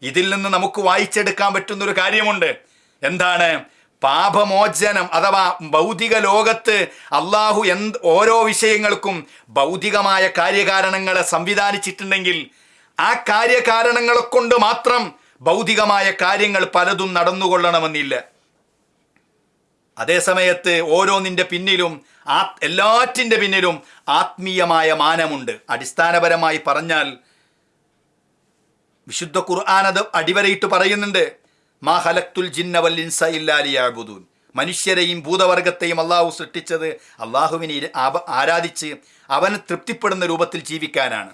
ഇതിൽ നിന്ന് നമുക്ക് വായിച്ചെടുക്കാൻ പറ്റുന്ന ഒരു കാര്യമുണ്ട്. എന്താണ്? പാപമോചനം അഥവാ ഭൗതിക ലോകത്ത് അള്ളാഹു എന്ത് ഓരോ വിഷയങ്ങൾക്കും ഭൗതികമായ കാര്യകാരണങ്ങളെ സംവിധാനിച്ചിട്ടുണ്ടെങ്കിൽ ആ കാര്യകാരണങ്ങളെ കൊണ്ട് മാത്രം ഭൗതികമായ കാര്യങ്ങൾ പലതും നടന്നുകൊള്ളണമെന്നില്ല. അതേസമയത്ത് ഓരോന്നിന്റെ പിന്നിലും ആ എല്ലാറ്റിന്റെ പിന്നിലും ആത്മീയമായ മാനമുണ്ട്. അടിസ്ഥാനപരമായി പറഞ്ഞാൽ വിശുദ്ധ ഖുർആൻ അത് അടിവരയിട്ട് പറയുന്നുണ്ട്. മാ ഹലക്തുൽ ജിന്ന വല്ലിൻസ ഇല്ലാലിയാബുദൂൻ മനുഷ്യരെയും ഭൂതവർഗത്തെയും അള്ളാഹു സൃഷ്ടിച്ചത് അള്ളാഹുവിനെ ആരാധിച്ച് അവന് തൃപ്തിപ്പെടുന്ന രൂപത്തിൽ ജീവിക്കാനാണ്.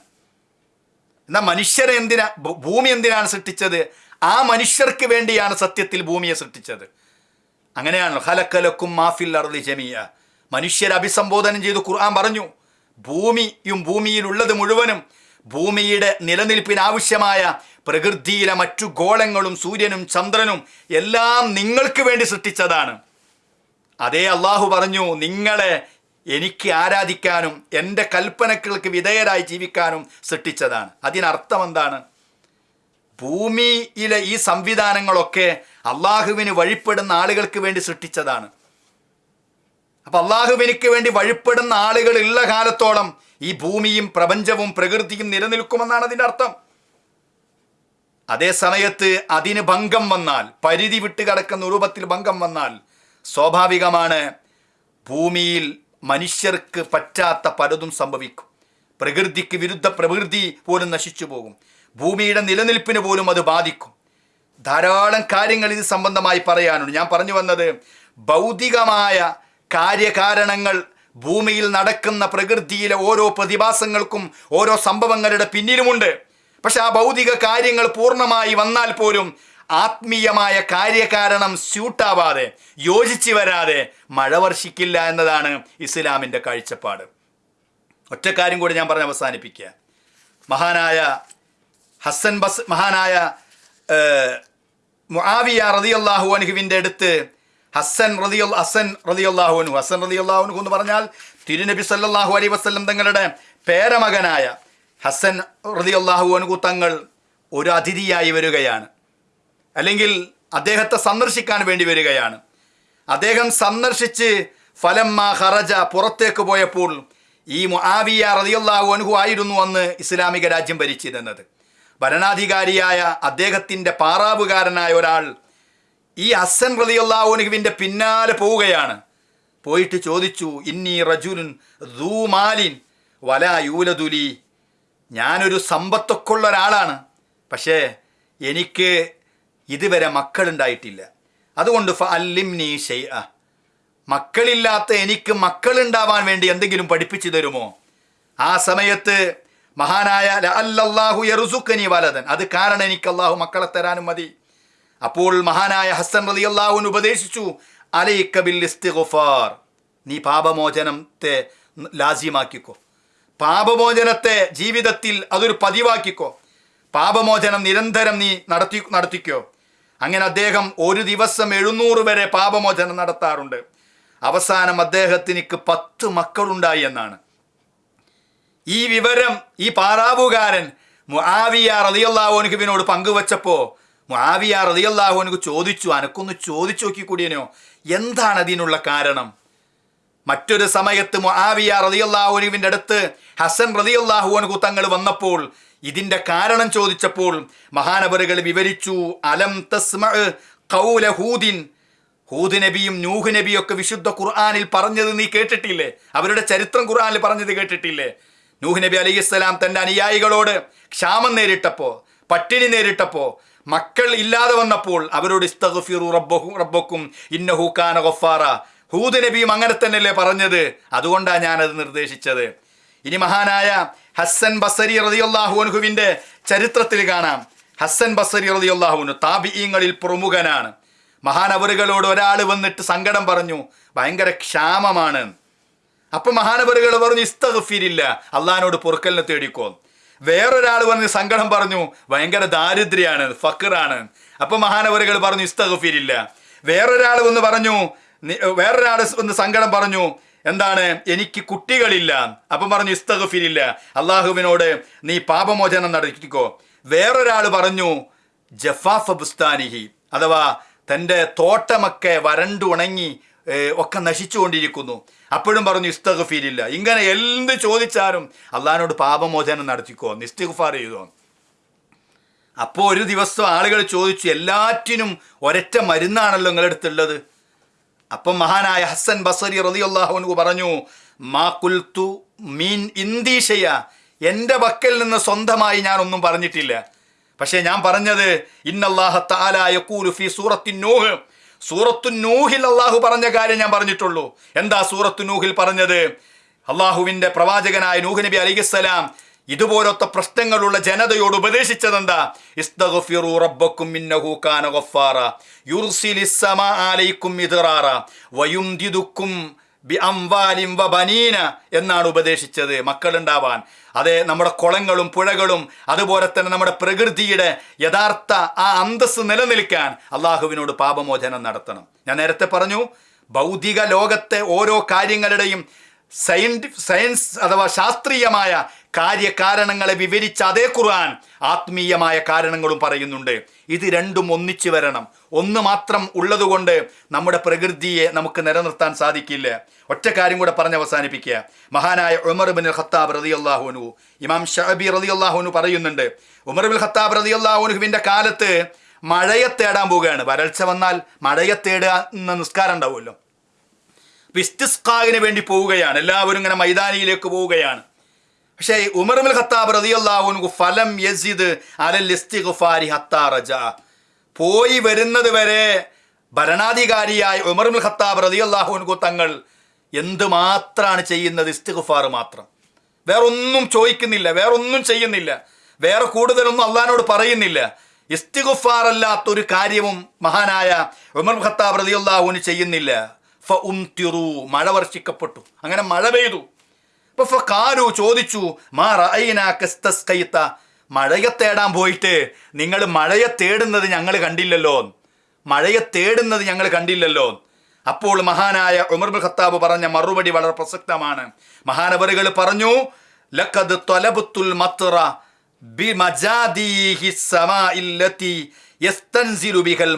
എന്നാൽ മനുഷ്യരെ എന്തിനാ ഭൂമി എന്തിനാണ് സൃഷ്ടിച്ചത്? ആ മനുഷ്യർക്ക് വേണ്ടിയാണ് സത്യത്തിൽ ഭൂമിയെ സൃഷ്ടിച്ചത്. അങ്ങനെയാണല്ലോ. ഹലക്കലക്കും മാഫിൽ അർദി ജമിയ മനുഷ്യരെ അഭിസംബോധനം ചെയ്ത് ഖുർആൻ പറഞ്ഞു. ഭൂമിയും ഭൂമിയിലുള്ളത് മുഴുവനും ഭൂമിയുടെ നിലനിൽപ്പിന് ആവശ്യമായ പ്രകൃതിയിലെ മറ്റു ഗോളങ്ങളും സൂര്യനും ചന്ദ്രനും എല്ലാം നിങ്ങൾക്ക് വേണ്ടി സൃഷ്ടിച്ചതാണ്. അതേ അള്ളാഹു പറഞ്ഞു നിങ്ങളെ എനിക്ക് ആരാധിക്കാനും എന്റെ കൽപ്പനകൾക്ക് വിധേയരായി ജീവിക്കാനും സൃഷ്ടിച്ചതാണ്. അതിനർത്ഥം എന്താണ്? ഭൂമിയിലെ ഈ സംവിധാനങ്ങളൊക്കെ അള്ളാഹുവിന് വഴിപ്പെടുന്ന ആളുകൾക്ക് വേണ്ടി സൃഷ്ടിച്ചതാണ്. അപ്പം അള്ളാഹുവിനിക്ക് വേണ്ടി വഴിപ്പെടുന്ന ആളുകൾ ഉള്ള കാലത്തോളം ഈ ഭൂമിയും പ്രപഞ്ചവും പ്രകൃതിയും നിലനിൽക്കുമെന്നാണ് അതിന്റെ അർത്ഥം. അതേ സമയത്ത് അതിന് ഭംഗം വന്നാൽ പരിധി വിട്ട് കിടക്കുന്ന രൂപത്തിൽ ഭംഗം വന്നാൽ സ്വാഭാവികമാണ് ഭൂമിയിൽ മനുഷ്യർക്ക് പറ്റാത്ത പലതും സംഭവിക്കും. പ്രകൃതിക്ക് വിരുദ്ധ പ്രകൃതി പോലും നശിച്ചു പോകും. ഭൂമിയുടെ നിലനിൽപ്പിന് പോലും അത് ബാധിക്കും. ധാരാളം കാര്യങ്ങൾ ഇത് സംബന്ധമായി പറയാനുണ്ട്. ഞാൻ പറഞ്ഞു വന്നത് ഭൗതികമായ കാര്യകാരണങ്ങൾ ഭൂമിയിൽ നടക്കുന്ന പ്രകൃതിയിലെ ഓരോ പ്രതിഭാസങ്ങൾക്കും ഓരോ സംഭവങ്ങളുടെ പിന്നിലുമുണ്ട്. പക്ഷെ ആ ഭൗതിക കാര്യങ്ങൾ പൂർണമായി വന്നാൽ പോലും ആത്മീയമായ കാര്യകാരണം സ്യൂട്ടാവാതെ യോജിച്ചു വരാതെ മഴ വർഷിക്കില്ല എന്നതാണ് ഇസ്ലാമിന്റെ കാഴ്ചപ്പാട്. ഒറ്റക്കാര്യം കൂടി ഞാൻ പറഞ്ഞ് അവസാനിപ്പിക്കുക. മഹാനായ ഹസൻ ബസ് മഹാനായ മുആവിയ റളിയല്ലാഹു അനുഹുവിന്റെ അടുത്ത് ഹസൻ റളിയ ഹസൻ റളിയല്ലാഹു അൻഹു ഹസൻ റളിയല്ലാഹു അനുഹു എന്ന് പറഞ്ഞാൽ തിരുനബി സല്ലാഹു അലൈ വസ്ലം തങ്ങളുടെ പേരമകനായ ഹസൻ റളിയല്ലാഹു അനുഹു തങ്ങൾ ഒരു അതിഥിയായി വരികയാണ്. അല്ലെങ്കിൽ അദ്ദേഹത്തെ സന്ദർശിക്കാൻ വേണ്ടി വരികയാണ്. അദ്ദേഹം സന്ദർശിച്ച് ഫലം മാ ഹറജ പുറത്തേക്ക് പോയപ്പോൾ ഈ മുആവിയ റളിയല്ലാഹു അനുഹു ആയിരുന്നു അന്ന് ഇസ്ലാമിക രാജ്യം ഭരിച്ചിരുന്നത്. ഭരണാധികാരിയായ അദ്ദേഹത്തിന്റെ പാറാവുകാരനായ ഒരാൾ ഈ ഹസൻ അൻഹുവിന്റെ പിന്നാലെ പോവുകയാണ്. പോയിട്ട് ചോദിച്ചു ഇന്നി റജുലുൻ ദൂമാലിൻ വല യൂലതുലി ഞാനൊരു സമ്പത്തൊക്കെ ഉള്ള ഒരാളാണ്. പക്ഷേ എനിക്ക് ഇതുവരെ മക്കളുണ്ടായിട്ടില്ല. അതുകൊണ്ട് ഫ അല്ലിംനി ഷെയ് മക്കളില്ലാത്ത എനിക്ക് മക്കളുണ്ടാവാൻ വേണ്ടി എന്തെങ്കിലും പഠിപ്പിച്ചു തരുമോ? ആ സമയത്ത് മഹാനായ അല്ലാഹു യറുസുക്കനി വലതൻ. അത് കാരണം എനിക്ക് അള്ളാഹു മക്കളെ തരാനും മതി. അപ്പോൾ മഹാനായ ഹസൻ റലി അള്ളാഹുവിന് ഉപദേശിച്ചു അലൈക്കബിൽ ഇസ്തിഗുഫാർ നീ പാപമോചനത്തെ ലാസ്യമാക്കിക്കോ പാപമോചനത്തെ ജീവിതത്തിൽ അതൊരു പതിവാക്കിക്കോ. പാപമോചനം നിരന്തരം നീ നടത്തി നടത്തിക്കോ. അങ്ങനെ അദ്ദേഹം ഒരു ദിവസം എഴുന്നൂറ് വരെ പാപമോചനം നടത്താറുണ്ട്. അവസാനം അദ്ദേഹത്തിനിക്ക് പത്ത് മക്കളുണ്ടായി എന്നാണ്. ഈ വിവരം ഈ പാറാവുകാരൻ മുആവിയ റളിയല്ലാഹുവിനോട് പങ്കുവച്ചപ്പോ മുആവിയ റളിയല്ലാഹുവിനു ചോദിച്ചു അനക്കൊന്ന് ചോദിച്ചു നോക്കി കൂടിയനോ എന്താണ് അതിനുള്ള കാരണം? മറ്റൊരു സമയത്ത് മുആവിയ റളിയല്ലാഹുവിന്റെ അടുത്ത് ഹസൻ റളിയല്ലാഹു തങ്ങൾ വന്നപ്പോൾ ഇതിന്റെ കാരണം ചോദിച്ചപ്പോൾ മഹാനവറുകൾ വിവരിച്ചു അലം തസ്മ ഖൗല ഹൂദിൻ? ഹൂദ് നബിയും നൂഹ് നബിയും ഒക്കെ വിശുദ്ധ ഖുർആാനിൽ പറഞ്ഞത് നീ കേട്ടിട്ടില്ലേ? അവരുടെ ചരിത്രം ഖുർആാനിൽ പറഞ്ഞത് കേട്ടിട്ടില്ലേ? നൂഹ് നബി അലൈഹിസ്സലാം തന്റെ അനുയായികളോട് ക്ഷാമം നേരിട്ടപ്പോ പട്ടിണി നേരിട്ടപ്പോ മക്കൾ ഇല്ലാതെ വന്നപ്പോൾ അവരോട് ഇസ്തഗ്ഫിറു റബ്ബഹു റബ്ബക്കും ഇന്നഹു കാന ഗഫാറ. ഹൂദ് നബിയും അങ്ങനെ തന്നെയല്ലേ പറഞ്ഞത്? അതുകൊണ്ടാണ് ഞാനത് നിർദ്ദേശിച്ചത്. ഇനി മഹാനായ ഹസ്സൻ ബസരി റളിയല്ലാഹു അൻഹുവിന്റെ ചരിത്രത്തിൽ കാണാം. ഹസ്സൻ ബസരി റതിയുല്ലാഹുനു താബിഈങ്ങളിൽ പ്രമുഖനാണ്. മഹാനവറുകളോട് ഒരാൾ വന്നിട്ട് സങ്കടം പറഞ്ഞു. ഭയങ്കര ക്ഷാമമാണ്. അപ്പൊ മഹാനപരുകൾ പറഞ്ഞു ഇസ്തഗഫീരില്ല അള്ളഹാനോട് പൊറുക്കലിനെ തേടിക്കോ. വേറൊരാൾ പറഞ്ഞ് സങ്കടം പറഞ്ഞു ഭയങ്കര ദാരിദ്ര്യാണ് ഫക്കറാണ് അപ്പൊ മഹാനപരുകൾ പറഞ്ഞു ഇസ്തഗഫീരില്ല. വേറൊരാൾ വന്ന് പറഞ്ഞു വേറൊരാൾ വന്ന് സങ്കടം പറഞ്ഞു എന്താണ് എനിക്ക് കുട്ടികളില്ല. അപ്പം പറഞ്ഞു ഇസ്തഗഫിരില്ല അള്ളാഹുവിനോട് നീ പാപമോചനം നടത്തിക്കോ. വേറൊരാൾ പറഞ്ഞു ജഫാഫ ബുസ്താനിഹി അഥവാ തന്റെ തോട്ടമൊക്കെ വരണ്ടു ഉണങ്ങി ഏ, ഒക്കെ നശിച്ചുകൊണ്ടിരിക്കുന്നു. അപ്പോഴും പറഞ്ഞു ഇസ്തഗഫീരില്ല. ഇങ്ങനെ എന്ത് ചോദിച്ചാലും അള്ളഹാനോട് പാപമോചനം നടത്തിക്കോ നിസ്തിഗ്ഫാർ ചെയ്തോ. അപ്പോൾ ഒരു ദിവസം ആളുകൾ ചോദിച്ചു എല്ലാറ്റിനും ഒരൊറ്റ മരുന്നാണല്ലോ നിങ്ങളുടെ അടുത്തുള്ളത് അപ്പം മഹാനായ ഹസൻ ബസരി റളിയല്ലാഹു പറഞ്ഞു മാ കുൽത്തു മീൻ ഇന്ദീഷയ എന്റെ പക്കൽ നിന്ന് സ്വന്തമായി ഞാൻ ഒന്നും പറഞ്ഞിട്ടില്ല. പക്ഷേ ഞാൻ പറഞ്ഞത് ഇന്നല്ലാഹ തആല യഖൂലു ഫി സൂറത്തിൻ നൂഹ്. സൂറത്തു നൂഹിൽ അള്ളാഹു പറഞ്ഞ കാര്യം ഞാൻ പറഞ്ഞിട്ടുള്ളൂ. എന്താ സൂറത്തു നൂഹിൽ പറഞ്ഞത്? അള്ളാഹുവിന്റെ പ്രവാചകനായ നൂഹ് നബി അലിഖിസ്സലാം ഇതുപോലത്തെ പ്രശ്നങ്ങളുള്ള ജനതയോട് ഉപദേശിച്ചതെന്താ? ഇസ്തഗ്ഫിറു ബി അംവാലിം വ ബനീന എന്നാണ് ഉപദേശിച്ചത് മക്കളുണ്ടാവാൻ. അതെ നമ്മുടെ കുളങ്ങളും പുഴകളും അതുപോലെ തന്നെ നമ്മുടെ പ്രകൃതിയുടെ യഥാർത്ഥ ആ അന്തസ് നിലനിൽക്കാൻ അള്ളാഹുവിനോട് പാപമോചനം നടത്തണം. ഞാൻ നേരത്തെ പറഞ്ഞു ഭൗതിക ലോകത്തെ ഓരോ കാര്യങ്ങളുടെയും സയൻസ് അഥവാ ശാസ്ത്രീയമായ കാര്യകാരണങ്ങളെ വിവരിച്ച അതേ ഖുർആൻ ആത്മീയമായ കാരണങ്ങളും പറയുന്നുണ്ട്. ഇത് രണ്ടും ഒന്നിച്ചു വരണം. ഒന്ന് മാത്രം ഉള്ളതുകൊണ്ട് നമ്മുടെ പ്രകൃതിയെ നമുക്ക് നിലനിർത്താൻ സാധിക്കില്ല. ഒറ്റ കാര്യം കൂടെ പറഞ്ഞ് അവസാനിപ്പിക്കുക. മഹാനായ ഉമർ ബിൻ ഖത്താബ് റതി അള്ളാഹുനു ഇമാം ഷഹബി റതി അള്ളാഹുനു പറയുന്നുണ്ട് ഉമർ ബിൻ ഖത്താബ് റതി അള്ളാഹുനുഹുവിന്റെ കാലത്ത് മഴയെ തേടാൻ പോവുകയാണ്. വരൾച്ച വന്നാൽ മഴയെ തേടുക എന്ന നിസ്കാരം ഉണ്ടാവുമല്ലോ. വിസ്തിസ്കാവിന് വേണ്ടി പോവുകയാണ്. എല്ലാവരും ഇങ്ങനെ മൈതാനിയിലേക്ക് പോവുകയാണ്. പക്ഷേ ഉമർമുൽ ഖത്താബ് റളിയല്ലാഹു ഫലം യസിദ് അലൽ ഇസ്തിഗ്ഫാരി ഹത്താ റജ. പോയി വരുന്നത് വരെ ഭരണാധികാരിയായ ഉമർമുൽ ഖത്താബ് റളിയല്ലാഹു തങ്ങൾ എന്ത് മാത്രമാണ് ചെയ്യുന്നത്? ഇസ്തിഗ്ഫാർ മാത്രം. വേറൊന്നും ചോദിക്കുന്നില്ല വേറൊന്നും ചെയ്യുന്നില്ല. വേറെ കൂടുതലൊന്നും അള്ളഹാനോട് പറയുന്നില്ല. ഇസ്തിഗുഫാർ അല്ലാത്തൊരു കാര്യവും മഹാനായ ഉമർ ഖത്താബ് റളിയല്ലാഹുവിന് ചെയ്യുന്നില്ല. ഫ ഉം തിറു മഴ വർഷിക്കപ്പെട്ടു. അങ്ങനെ മഴ പെയ്തു. കാരു ചോദിച്ചു മഴയെ തേടാൻ പോയിട്ട് നിങ്ങൾ മഴയെ തേടുന്നത് ഞങ്ങൾ കണ്ടില്ലല്ലോ. മഴയെ തേടുന്നത് ഞങ്ങൾ കണ്ടില്ലല്ലോ. അപ്പോൾ മഹാനായ ഉമർ ഖത്താബ് പറഞ്ഞ മറുപടി വളരെ പ്രസക്തമാണ്. മഹാനവറുകൾ പറഞ്ഞു ലഖദ് തൊലബുത്തുൽ മത്ര യസ്തൻസിലു ബിഹൽ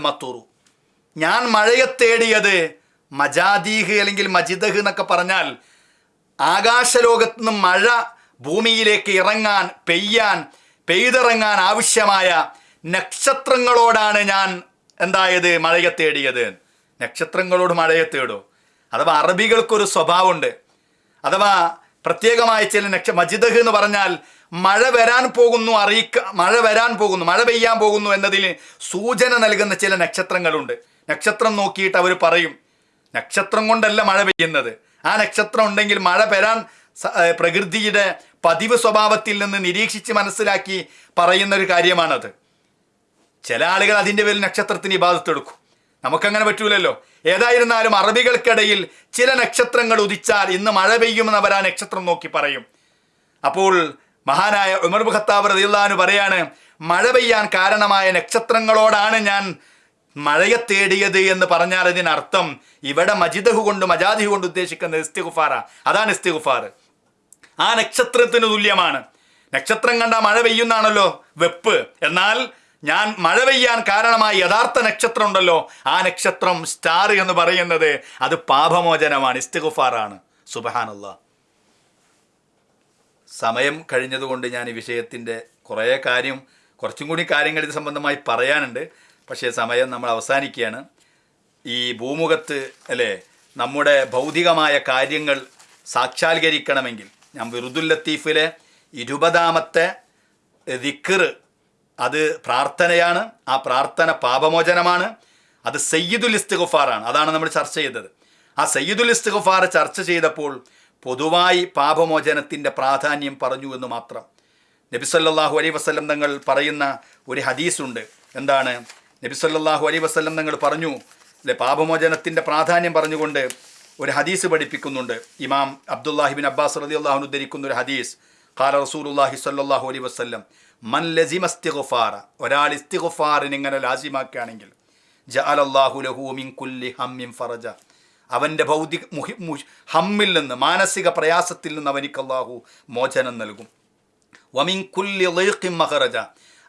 ഞാൻ മഴയെ തേടിയത് മജാദീഹ് അല്ലെങ്കിൽ മജിദഹ് എന്നൊക്കെ പറഞ്ഞാൽ ആകാശലോകത്ത് നിന്നും മഴ ഭൂമിയിലേക്ക് ഇറങ്ങാൻ പെയ്യാൻ പെയ്തിറങ്ങാൻ ആവശ്യമായ നക്ഷത്രങ്ങളോടാണ് ഞാൻ എന്തായത് മഴയെ തേടിയത്? നക്ഷത്രങ്ങളോട് മഴയെ തേടൂ? അഥവാ അറബികൾക്കൊരു സ്വഭാവമുണ്ട്. അഥവാ പ്രത്യേകമായ ചില നക്ഷ മജിദഹ് എന്ന് പറഞ്ഞാൽ മഴ വരാൻ പോകുന്നു അറിയിക്ക മഴ വരാൻ പോകുന്നു മഴ പെയ്യാൻ പോകുന്നു എന്നതിന് സൂചന നൽകുന്ന ചില നക്ഷത്രങ്ങളുണ്ട്. നക്ഷത്രം നോക്കിയിട്ട് അവർ പറയും നക്ഷത്രം കൊണ്ടല്ല മഴ പെയ്യുന്നത്. ആ നക്ഷത്രം ഉണ്ടെങ്കിൽ മഴ വരാൻ പ്രകൃതിയുടെ പതിവ് സ്വഭാവത്തിൽ നിന്ന് നിരീക്ഷിച്ച് മനസ്സിലാക്കി പറയുന്ന ഒരു കാര്യമാണത്. ചില ആളുകൾ അതിന്റെ പേരിൽ നക്ഷത്രത്തിന് ഇബാദത്തെടുക്കും നമുക്കങ്ങനെ പറ്റൂലല്ലോ. ഏതായിരുന്നാലും അറബികൾക്കിടയിൽ ചില നക്ഷത്രങ്ങൾ ഉദിച്ചാൽ ഇന്ന് മഴ പെയ്യുമെന്ന് അവർ ആ നക്ഷത്രം നോക്കി പറയും. അപ്പോൾ മഹാനായ ഉമർ ഖത്താബ് റളിയല്ലാഹു പറയാണ് മഴ പെയ്യാൻ കാരണമായ നക്ഷത്രങ്ങളോടാണ് ഞാൻ മഴയെ തേടിയത് എന്ന് പറഞ്ഞാൽ ഇതിനർത്ഥം ഇവിടെ മജിദഹു കൊണ്ട് മജാദിഹു കൊണ്ട് ഉദ്ദേശിക്കുന്നത് ഇസ്തിഗുഫാറ. അതാണ് ഇസ്തിഗുഫാർ ആ നക്ഷത്രത്തിന് തുല്യമാണ്. നക്ഷത്രം കണ്ട മഴ പെയ്യുന്നാണല്ലോ? വെപ്പ്. എന്നാൽ ഞാൻ മഴ പെയ്യാൻ കാരണമായ യഥാർത്ഥ നക്ഷത്രം ഉണ്ടല്ലോ? ആ നക്ഷത്രം സ്റ്റാർ എന്ന് പറയുന്നത് അത് പാപമോചനമാണ് ഇസ്തിഗുഫാറാണ്. സുബഹാനുള്ള സമയം കഴിഞ്ഞതുകൊണ്ട് ഞാൻ ഈ വിഷയത്തിന്റെ കുറേ കാര്യം കുറച്ചും കൂടി കാര്യങ്ങൾ ഇത് സംബന്ധമായി പറയാനുണ്ട്. പക്ഷേ സമയം നമ്മൾ അവസാനിക്കുകയാണ്. ഈ ഭൂമുഖത്ത് അല്ലേ നമ്മുടെ ഭൗതികമായ കാര്യങ്ങൾ സാക്ഷാത്കരിക്കണമെങ്കിൽ ഞാൻ വിറുദുൽ ലത്തീഫിലെ ഇരുപതാമത്തെ ദിക്കർ അത് പ്രാർത്ഥനയാണ് ആ പ്രാർത്ഥന പാപമോചനമാണ് അത് സയ്യിദുൽ ഇസ്തിഗുഫാറാണ് അതാണ് നമ്മൾ ചർച്ച ചെയ്തത്. ആ സയ്യിദുൽ ഇസ്തിഗുഫാർ ചർച്ച ചെയ്തപ്പോൾ പൊതുവായി പാപമോചനത്തിന്റെ പ്രാധാന്യം പറഞ്ഞു എന്ന് മാത്രം. നബി സല്ലല്ലാഹു അലൈഹി വസല്ലം തങ്ങൾ പറയുന്ന ഒരു ഹദീസുണ്ട്. എന്താണ്? നബി സല്ലല്ലാഹു അലൈഹി വസല്ലം തങ്ങൾ പറഞ്ഞു അല്ലെ പാപമോചനത്തിന്റെ പ്രാധാന്യം പറഞ്ഞുകൊണ്ട് ഒരു ഹദീസ് പഠിപ്പിക്കുന്നുണ്ട്. ഇമാം അബ്ദുല്ലാഹിബിൻ അബ്ബാസ് റളിയല്ലാഹു അള്ളാഹു ഉദ്ധരിക്കുന്ന ഒരു ഹദീസ് ഖാല റസൂലുല്ലാഹി സല്ലാഹു അലൈ വസല്ലം മൻ ലസിം ഇസ്തിഗ്ഫാറ ഒരാൾ ഇസ്തിഗ്ഫാറിന് ഇങ്ങനെ ലാസിമാക്കുകയാണെങ്കിൽ ജഅലല്ലാഹു ലഹു മിൻ കുല്ലി ഹമ്മിൻ ഫറജ അവന്റെ ഭൗതിക മുഹ് ഹമ്മിൽ നിന്ന് മാനസിക പ്രയാസത്തിൽ നിന്ന് അവനിക്ക് അള്ളാഹു മോചനം നൽകും. വമിൻ കുല്ലി ലൈഖിം മഹറജ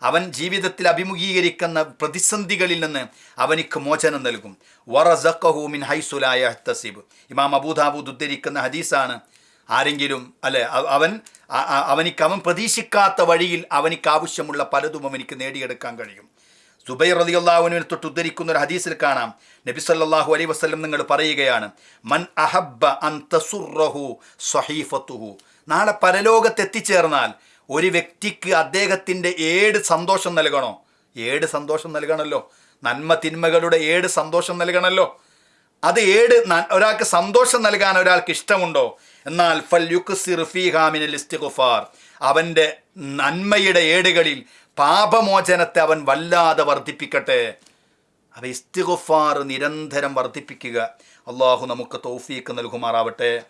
അവൻ ജീവിതത്തിൽ അഭിമുഖീകരിക്കുന്ന പ്രതിസന്ധികളിൽ നിന്ന് അവനിക്ക് മോചനം നൽകും. വറസഖഹു മിൻ ഹൈസുലായ തസീബ് ഇമാം അബൂദാബൂദ് ഉദ്ധരിക്കുന്ന ഹദീസാണ്. ആരെങ്കിലും അല്ലെ അവൻ അവനിക്ക് അവൻ പ്രതീക്ഷിക്കാത്ത വഴിയിൽ അവനിക്ക് ആവശ്യമുള്ള പലതും അവനിക്ക് നേടിയെടുക്കാൻ കഴിയും. സുബൈർ റളിയല്ലാഹുവിനെ തൊട്ട് ഉദ്ധരിക്കുന്ന ഒരു ഹദീസിൽ കാണാം. നബി സല്ലല്ലാഹു അലൈഹി വസല്ലം നിങ്ങൾ പറയുകയാണ് മൻ അഹബ്ബ അൻ തസുറഹു നാളെ പരലോകത്ത് എത്തിച്ചേർന്നാൽ ഒരു വ്യക്തിക്ക് അദ്ദേഹത്തിന്റെ ഏട് സന്തോഷം നൽകണോ? ഏട് സന്തോഷം നൽകണമല്ലോ നന്മ തിന്മകളുടെ ഏട് സന്തോഷം നൽകണമല്ലോ അത് ഏട് ഒരാൾക്ക് സന്തോഷം നൽകാൻ ഒരാൾക്ക് ഇഷ്ടമുണ്ടോ? എന്നാൽ ഫൽ യുക്സിർ ഫീഹാമിനൽ ഇസ്തിഗ്ഫാർ. അവന്റെ നന്മയുടെ ഏടുകളിൽ പാപമോചനത്തെ അവൻ വല്ലാതെ വർദ്ധിപ്പിക്കട്ടെ. അവ ഇസ്തിഗുഫാർ നിരന്തരം വർദ്ധിപ്പിക്കുക. അള്ളാഹു നമുക്ക് തൗഫീക്ക് നൽകുമാറാവട്ടെ.